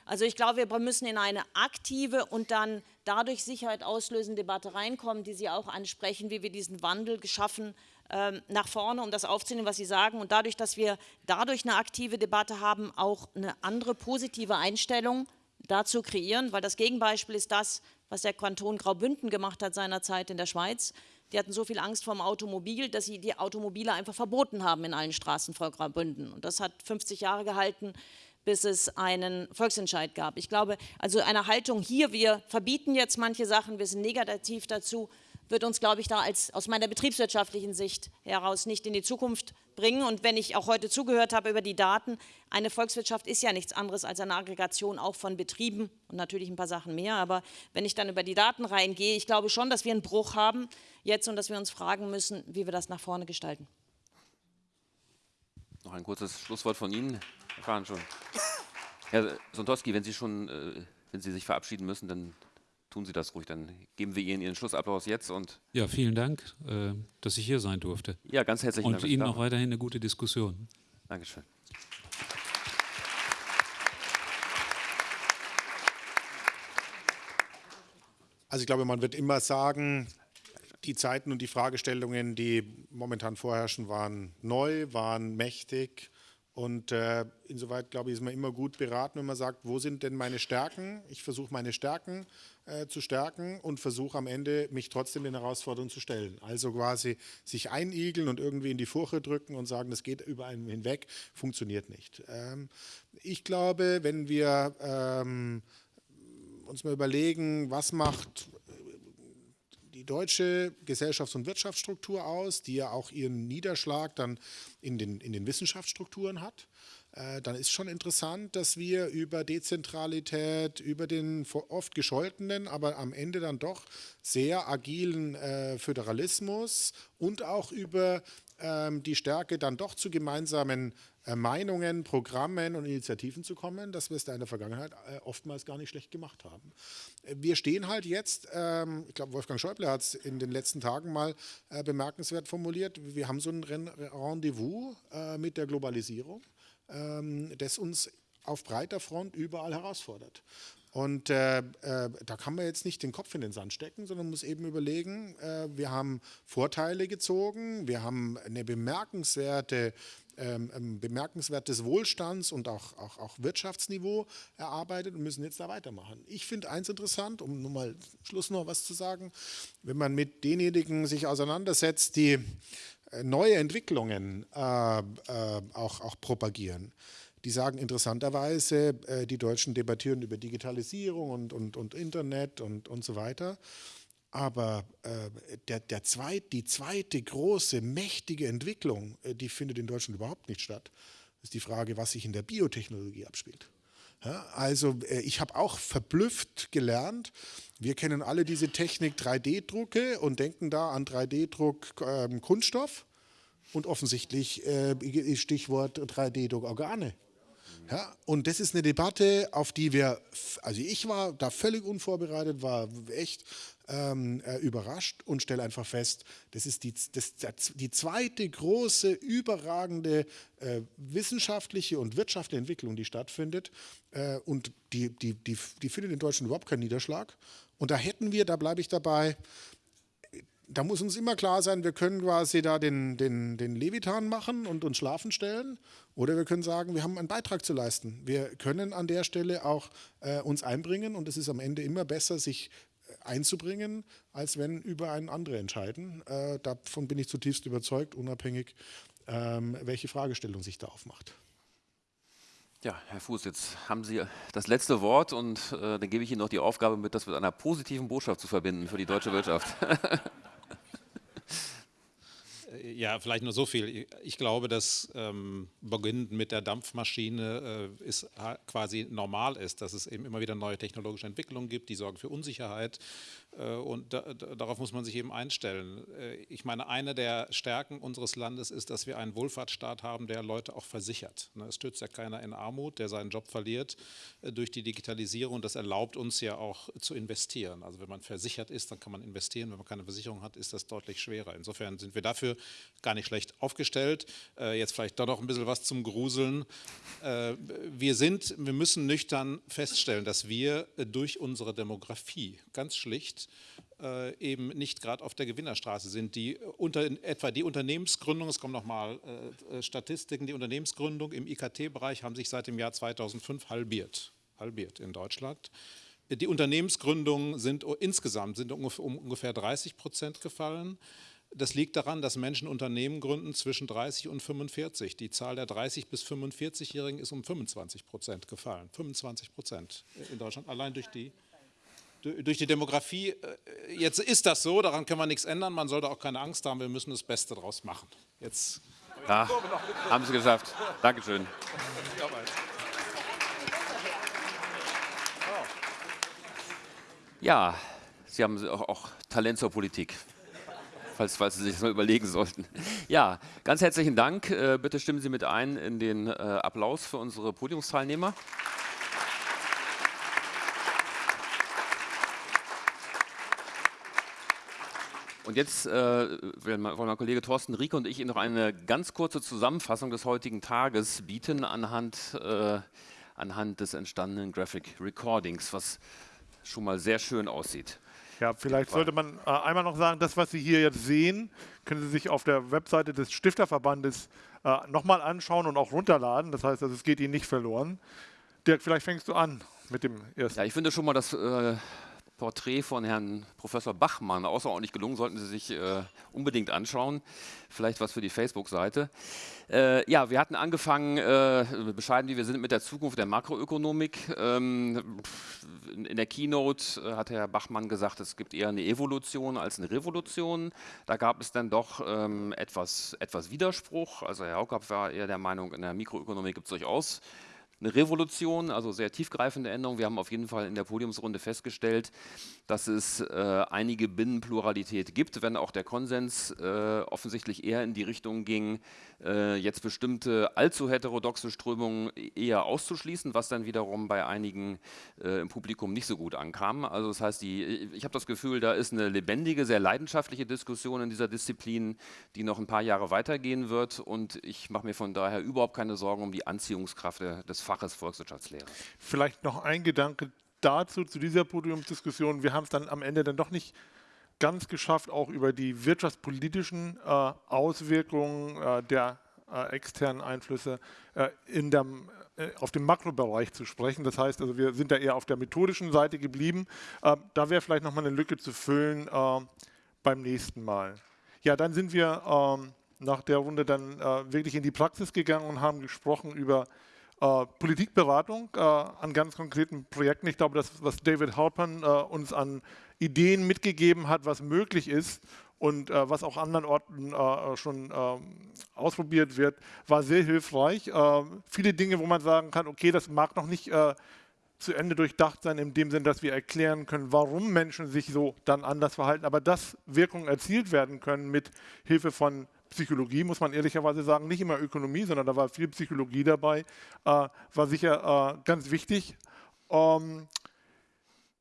Also ich glaube, wir müssen in eine aktive und dann dadurch Sicherheit auslösende Debatte reinkommen, die Sie auch ansprechen, wie wir diesen Wandel geschaffen ähm, nach vorne, um das aufzunehmen, was Sie sagen. Und dadurch, dass wir dadurch eine aktive Debatte haben, auch eine andere positive Einstellung dazu kreieren, weil das Gegenbeispiel ist das, was der Kanton Graubünden gemacht hat seinerzeit in der Schweiz. Die hatten so viel Angst vor dem Automobil, dass sie die Automobile einfach verboten haben in allen Straßen vor Graubünden. Und das hat 50 Jahre gehalten bis es einen Volksentscheid gab. Ich glaube, also eine Haltung hier, wir verbieten jetzt manche Sachen, wir sind negativ dazu, wird uns, glaube ich, da als, aus meiner betriebswirtschaftlichen Sicht heraus nicht in die Zukunft bringen. Und wenn ich auch heute zugehört habe über die Daten, eine Volkswirtschaft ist ja nichts anderes als eine Aggregation auch von Betrieben und natürlich ein paar Sachen mehr. Aber wenn ich dann über die Daten reingehe, ich glaube schon, dass wir einen Bruch haben jetzt und dass wir uns fragen müssen, wie wir das nach vorne gestalten. Noch ein kurzes Schlusswort von Ihnen. Wir fahren schon. Herr Sontowski, wenn Sie schon, äh, wenn Sie sich verabschieden müssen, dann tun Sie das ruhig. Dann geben wir Ihnen Ihren Schlussapplaus jetzt und. Ja, vielen Dank, äh, dass ich hier sein durfte. Ja, ganz herzlichen Dank. Und Ihnen auch weiterhin eine gute Diskussion. Dankeschön. Also ich glaube, man wird immer sagen, die Zeiten und die Fragestellungen, die momentan vorherrschen, waren neu, waren mächtig. Und äh, insoweit, glaube ich, ist man immer gut beraten, wenn man sagt, wo sind denn meine Stärken? Ich versuche meine Stärken äh, zu stärken und versuche am Ende, mich trotzdem den Herausforderungen zu stellen. Also quasi sich einigeln und irgendwie in die Furche drücken und sagen, das geht über einen hinweg, funktioniert nicht. Ähm, ich glaube, wenn wir ähm, uns mal überlegen, was macht die deutsche Gesellschafts- und Wirtschaftsstruktur aus, die ja auch ihren Niederschlag dann in den, in den Wissenschaftsstrukturen hat. Äh, dann ist schon interessant, dass wir über Dezentralität, über den oft gescholtenen, aber am Ende dann doch sehr agilen äh, Föderalismus und auch über die Stärke dann doch zu gemeinsamen äh, Meinungen, Programmen und Initiativen zu kommen, dass wir es da in der Vergangenheit äh, oftmals gar nicht schlecht gemacht haben. Äh, wir stehen halt jetzt, ähm, ich glaube Wolfgang Schäuble hat es in den letzten Tagen mal bemerkenswert formuliert, wir haben so ein Rendezvous mit der Globalisierung, ähm, das uns auf breiter Front überall herausfordert. Und äh, äh, da kann man jetzt nicht den Kopf in den Sand stecken, sondern muss eben überlegen, äh, wir haben Vorteile gezogen, wir haben eine bemerkenswerte ähm, bemerkenswertes Wohlstands- und auch, auch, auch Wirtschaftsniveau erarbeitet und müssen jetzt da weitermachen. Ich finde eins interessant, um nur mal Schluss noch was zu sagen, wenn man mit denjenigen sich auseinandersetzt, die äh, neue Entwicklungen äh, äh, auch, auch propagieren. Die sagen interessanterweise, äh, die Deutschen debattieren über Digitalisierung und, und, und Internet und, und so weiter. Aber äh, der, der zweit, die zweite große, mächtige Entwicklung, äh, die findet in Deutschland überhaupt nicht statt. Ist die Frage, was sich in der Biotechnologie abspielt. Ja, also äh, ich habe auch verblüfft gelernt, wir kennen alle diese Technik 3D-Drucke und denken da an 3D-Druck ähm, Kunststoff und offensichtlich äh, Stichwort 3D-Druck Organe. Ja, und das ist eine Debatte, auf die wir, also ich war da völlig unvorbereitet, war echt ähm, äh, überrascht und stelle einfach fest, das ist die, das, die zweite große, überragende äh, wissenschaftliche und wirtschaftliche Entwicklung, die stattfindet. Äh, und die, die, die, die findet in Deutschland überhaupt keinen Niederschlag. Und da hätten wir, da bleibe ich dabei, da muss uns immer klar sein, wir können quasi da den, den, den Levitan machen und uns schlafen stellen oder wir können sagen, wir haben einen Beitrag zu leisten. Wir können an der Stelle auch äh, uns einbringen und es ist am Ende immer besser, sich äh, einzubringen, als wenn über einen andere entscheiden. Äh, davon bin ich zutiefst überzeugt, unabhängig, ähm, welche Fragestellung sich da aufmacht. Ja, Herr Fuß, jetzt haben Sie das letzte Wort und äh, dann gebe ich Ihnen noch die Aufgabe mit, das mit einer positiven Botschaft zu verbinden für die deutsche Wirtschaft. Ja, vielleicht nur so viel. Ich glaube, dass ähm, beginnend mit der Dampfmaschine äh, ist quasi normal ist, dass es eben immer wieder neue technologische Entwicklungen gibt, die sorgen für Unsicherheit und da, darauf muss man sich eben einstellen. Äh, ich meine, eine der Stärken unseres Landes ist, dass wir einen Wohlfahrtsstaat haben, der Leute auch versichert. Ne, es stützt ja keiner in Armut, der seinen Job verliert äh, durch die Digitalisierung. Das erlaubt uns ja auch zu investieren. Also wenn man versichert ist, dann kann man investieren. Wenn man keine Versicherung hat, ist das deutlich schwerer. Insofern sind wir dafür gar nicht schlecht aufgestellt. Jetzt vielleicht doch noch ein bisschen was zum Gruseln. Wir sind, wir müssen nüchtern feststellen, dass wir durch unsere Demografie ganz schlicht äh, eben nicht gerade auf der Gewinnerstraße sind. Die unter, etwa die Unternehmensgründung, es kommen nochmal äh, äh, Statistiken, die Unternehmensgründung im IKT-Bereich haben sich seit dem Jahr 2005 halbiert, halbiert in Deutschland. Die Unternehmensgründungen sind insgesamt sind um ungefähr 30 Prozent gefallen. Das liegt daran, dass Menschen Unternehmen gründen zwischen 30 und 45. Die Zahl der 30 bis 45-Jährigen ist um 25 Prozent gefallen. 25 Prozent in Deutschland, allein durch die durch die Demografie, äh, jetzt ist das so, daran können wir nichts ändern, man sollte auch keine Angst haben, wir müssen das Beste daraus machen. Jetzt ja, haben Sie geschafft. Dankeschön. Ja, Sie haben auch, auch Talent zur Politik, falls, falls, Sie sich das mal überlegen sollten. Ja, ganz herzlichen Dank. Äh, bitte stimmen Sie mit ein in den äh, Applaus für unsere Podiumsteilnehmer. Und jetzt äh, wollen mein Kollege Thorsten Rieke und ich Ihnen noch eine ganz kurze Zusammenfassung des heutigen Tages bieten anhand, äh, anhand des entstandenen Graphic Recordings, was schon mal sehr schön aussieht. Ja, vielleicht sollte man äh, einmal noch sagen, das, was Sie hier jetzt sehen, können Sie sich auf der Webseite des Stifterverbandes äh, nochmal anschauen und auch runterladen. Das heißt, also, es geht Ihnen nicht verloren. Dirk, vielleicht fängst du an mit dem ersten. Ja, ich finde schon mal, dass äh, Porträt von Herrn Professor Bachmann außerordentlich gelungen, sollten Sie sich äh, unbedingt anschauen. Vielleicht was für die Facebook-Seite. Äh, ja, wir hatten angefangen, äh, bescheiden wie wir sind, mit der Zukunft der Makroökonomik. Ähm, in der Keynote äh, hat Herr Bachmann gesagt, es gibt eher eine Evolution als eine Revolution. Da gab es dann doch ähm, etwas, etwas Widerspruch. Also Herr Haukapp war eher der Meinung, in der Mikroökonomik gibt es durchaus eine Revolution, also sehr tiefgreifende Änderungen. Wir haben auf jeden Fall in der Podiumsrunde festgestellt, dass es äh, einige Binnenpluralität gibt, wenn auch der Konsens äh, offensichtlich eher in die Richtung ging, äh, jetzt bestimmte allzu heterodoxe Strömungen eher auszuschließen, was dann wiederum bei einigen äh, im Publikum nicht so gut ankam. Also das heißt, die, ich habe das Gefühl, da ist eine lebendige, sehr leidenschaftliche Diskussion in dieser Disziplin, die noch ein paar Jahre weitergehen wird und ich mache mir von daher überhaupt keine Sorgen um die Anziehungskraft des Faches Volkswirtschaftslehre. Vielleicht noch ein Gedanke dazu, zu dieser Podiumsdiskussion. Wir haben es dann am Ende dann doch nicht ganz geschafft, auch über die wirtschaftspolitischen äh, Auswirkungen äh, der äh, externen Einflüsse äh, in der, äh, auf dem Makrobereich zu sprechen. Das heißt, also wir sind da eher auf der methodischen Seite geblieben. Äh, da wäre vielleicht nochmal eine Lücke zu füllen beim nächsten Mal. Ja, dann sind wir ähm, nach der Runde dann wirklich in die Praxis gegangen und haben gesprochen über äh, Politikberatung äh, an ganz konkreten Projekten. Ich glaube, das, was David Halpern äh, uns an Ideen mitgegeben hat, was möglich ist und äh, was auch anderen Orten äh, schon ähm, ausprobiert wird, war sehr hilfreich. Viele Dinge, wo man sagen kann, okay, das mag noch nicht zu Ende durchdacht sein, in dem Sinn, dass wir erklären können, warum Menschen sich so dann anders verhalten, aber dass Wirkungen erzielt werden können mit Hilfe von Psychologie, muss man ehrlicherweise sagen, nicht immer Ökonomie, sondern da war viel Psychologie dabei, äh, war sicher äh, ganz wichtig. Ähm,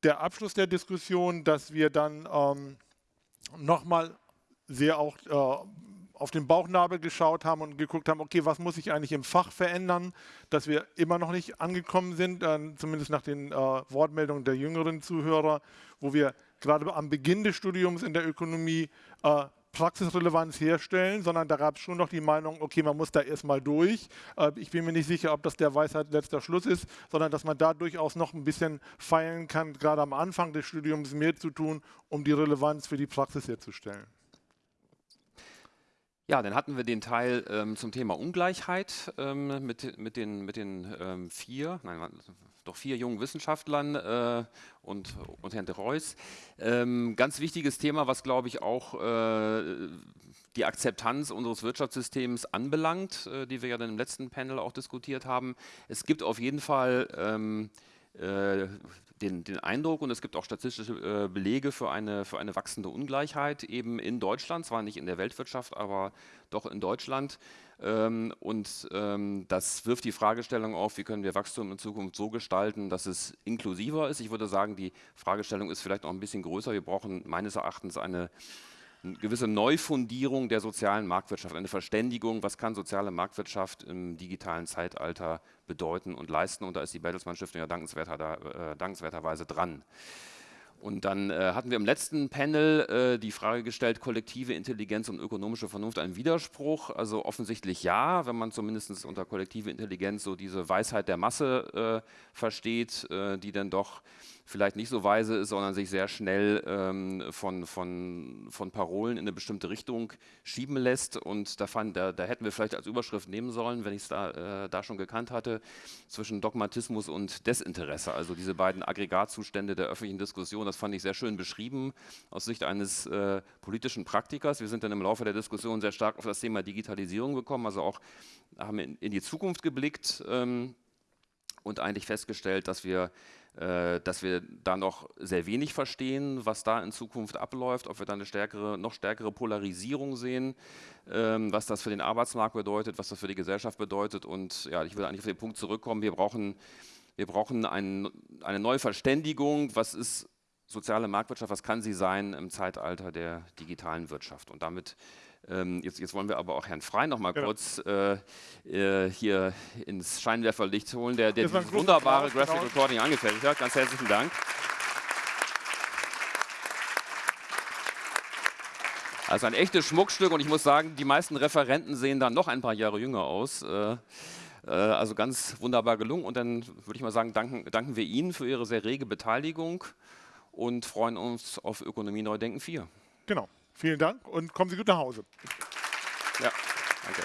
der Abschluss der Diskussion, dass wir dann ähm, nochmal sehr auch äh, auf den Bauchnabel geschaut haben und geguckt haben, okay, was muss sich eigentlich im Fach verändern, dass wir immer noch nicht angekommen sind, äh, zumindest nach den äh, Wortmeldungen der jüngeren Zuhörer, wo wir gerade am Beginn des Studiums in der Ökonomie äh, Praxisrelevanz herstellen, sondern da gab es schon noch die Meinung, okay, man muss da erstmal durch. Äh, ich bin mir nicht sicher, ob das der Weisheit letzter Schluss ist, sondern dass man da durchaus noch ein bisschen feilen kann, gerade am Anfang des Studiums mehr zu tun, um die Relevanz für die Praxis herzustellen. Ja, dann hatten wir den Teil ähm, zum Thema Ungleichheit ähm, mit, mit den, mit den ähm, vier, nein, doch vier jungen Wissenschaftlern äh, und, und Herrn de Reus. Ähm, ganz wichtiges Thema, was glaube ich auch äh, die Akzeptanz unseres Wirtschaftssystems anbelangt, äh, die wir ja dann im letzten Panel auch diskutiert haben. Es gibt auf jeden Fall ähm, äh, den, den, Eindruck und es gibt auch statistische äh, Belege für eine, für eine wachsende Ungleichheit eben in Deutschland, zwar nicht in der Weltwirtschaft, aber doch in Deutschland. Ähm, und ähm, das wirft die Fragestellung auf, wie können wir Wachstum in Zukunft so gestalten, dass es inklusiver ist. Ich würde sagen, die Fragestellung ist vielleicht noch ein bisschen größer. Wir brauchen meines Erachtens eine eine gewisse Neufundierung der sozialen Marktwirtschaft, eine Verständigung, was kann soziale Marktwirtschaft im digitalen Zeitalter bedeuten und leisten. Und da ist die Bertelsmann Stiftung ja dankenswerter, äh, dankenswerterweise dran. Und dann äh, hatten wir im letzten Panel äh, die Frage gestellt, kollektive Intelligenz und ökonomische Vernunft ein Widerspruch? Also offensichtlich ja, wenn man zumindest unter kollektive Intelligenz so diese Weisheit der Masse äh, versteht, äh, die dann doch vielleicht nicht so weise ist, sondern sich sehr schnell ähm, von, von, von Parolen in eine bestimmte Richtung schieben lässt. Und da, fand, da, da hätten wir vielleicht als Überschrift nehmen sollen, wenn ich es da, äh, da schon gekannt hatte, zwischen Dogmatismus und Desinteresse. Also diese beiden Aggregatzustände der öffentlichen Diskussion, das fand ich sehr schön beschrieben aus Sicht eines äh, politischen Praktikers. Wir sind dann im Laufe der Diskussion sehr stark auf das Thema Digitalisierung gekommen, also auch haben in, in die Zukunft geblickt. Ähm, und eigentlich festgestellt, dass wir dass wir da noch sehr wenig verstehen, was da in Zukunft abläuft, ob wir da eine stärkere, noch stärkere Polarisierung sehen, ähm, was das für den Arbeitsmarkt bedeutet, was das für die Gesellschaft bedeutet. Und ja, ich will eigentlich auf den Punkt zurückkommen, wir brauchen, wir brauchen ein, eine neue Verständigung, was ist soziale Marktwirtschaft, was kann sie sein im Zeitalter der digitalen Wirtschaft? Und damit ähm, jetzt, jetzt, wollen wir aber auch Herrn Frey noch mal genau. kurz äh, äh, hier ins Scheinwerferlicht holen, der, der dieses wunderbare Graphic genau. Recording angefertigt hat. Ganz herzlichen Dank. Also ein echtes Schmuckstück und ich muss sagen, die meisten Referenten sehen dann noch ein paar Jahre jünger aus. Äh, äh also ganz wunderbar gelungen und dann würde ich mal sagen, danken, danken wir Ihnen für Ihre sehr rege Beteiligung und freuen uns auf Ökonomie Neudenken 4. Genau. Vielen Dank und kommen Sie gut nach Hause. Ja, danke.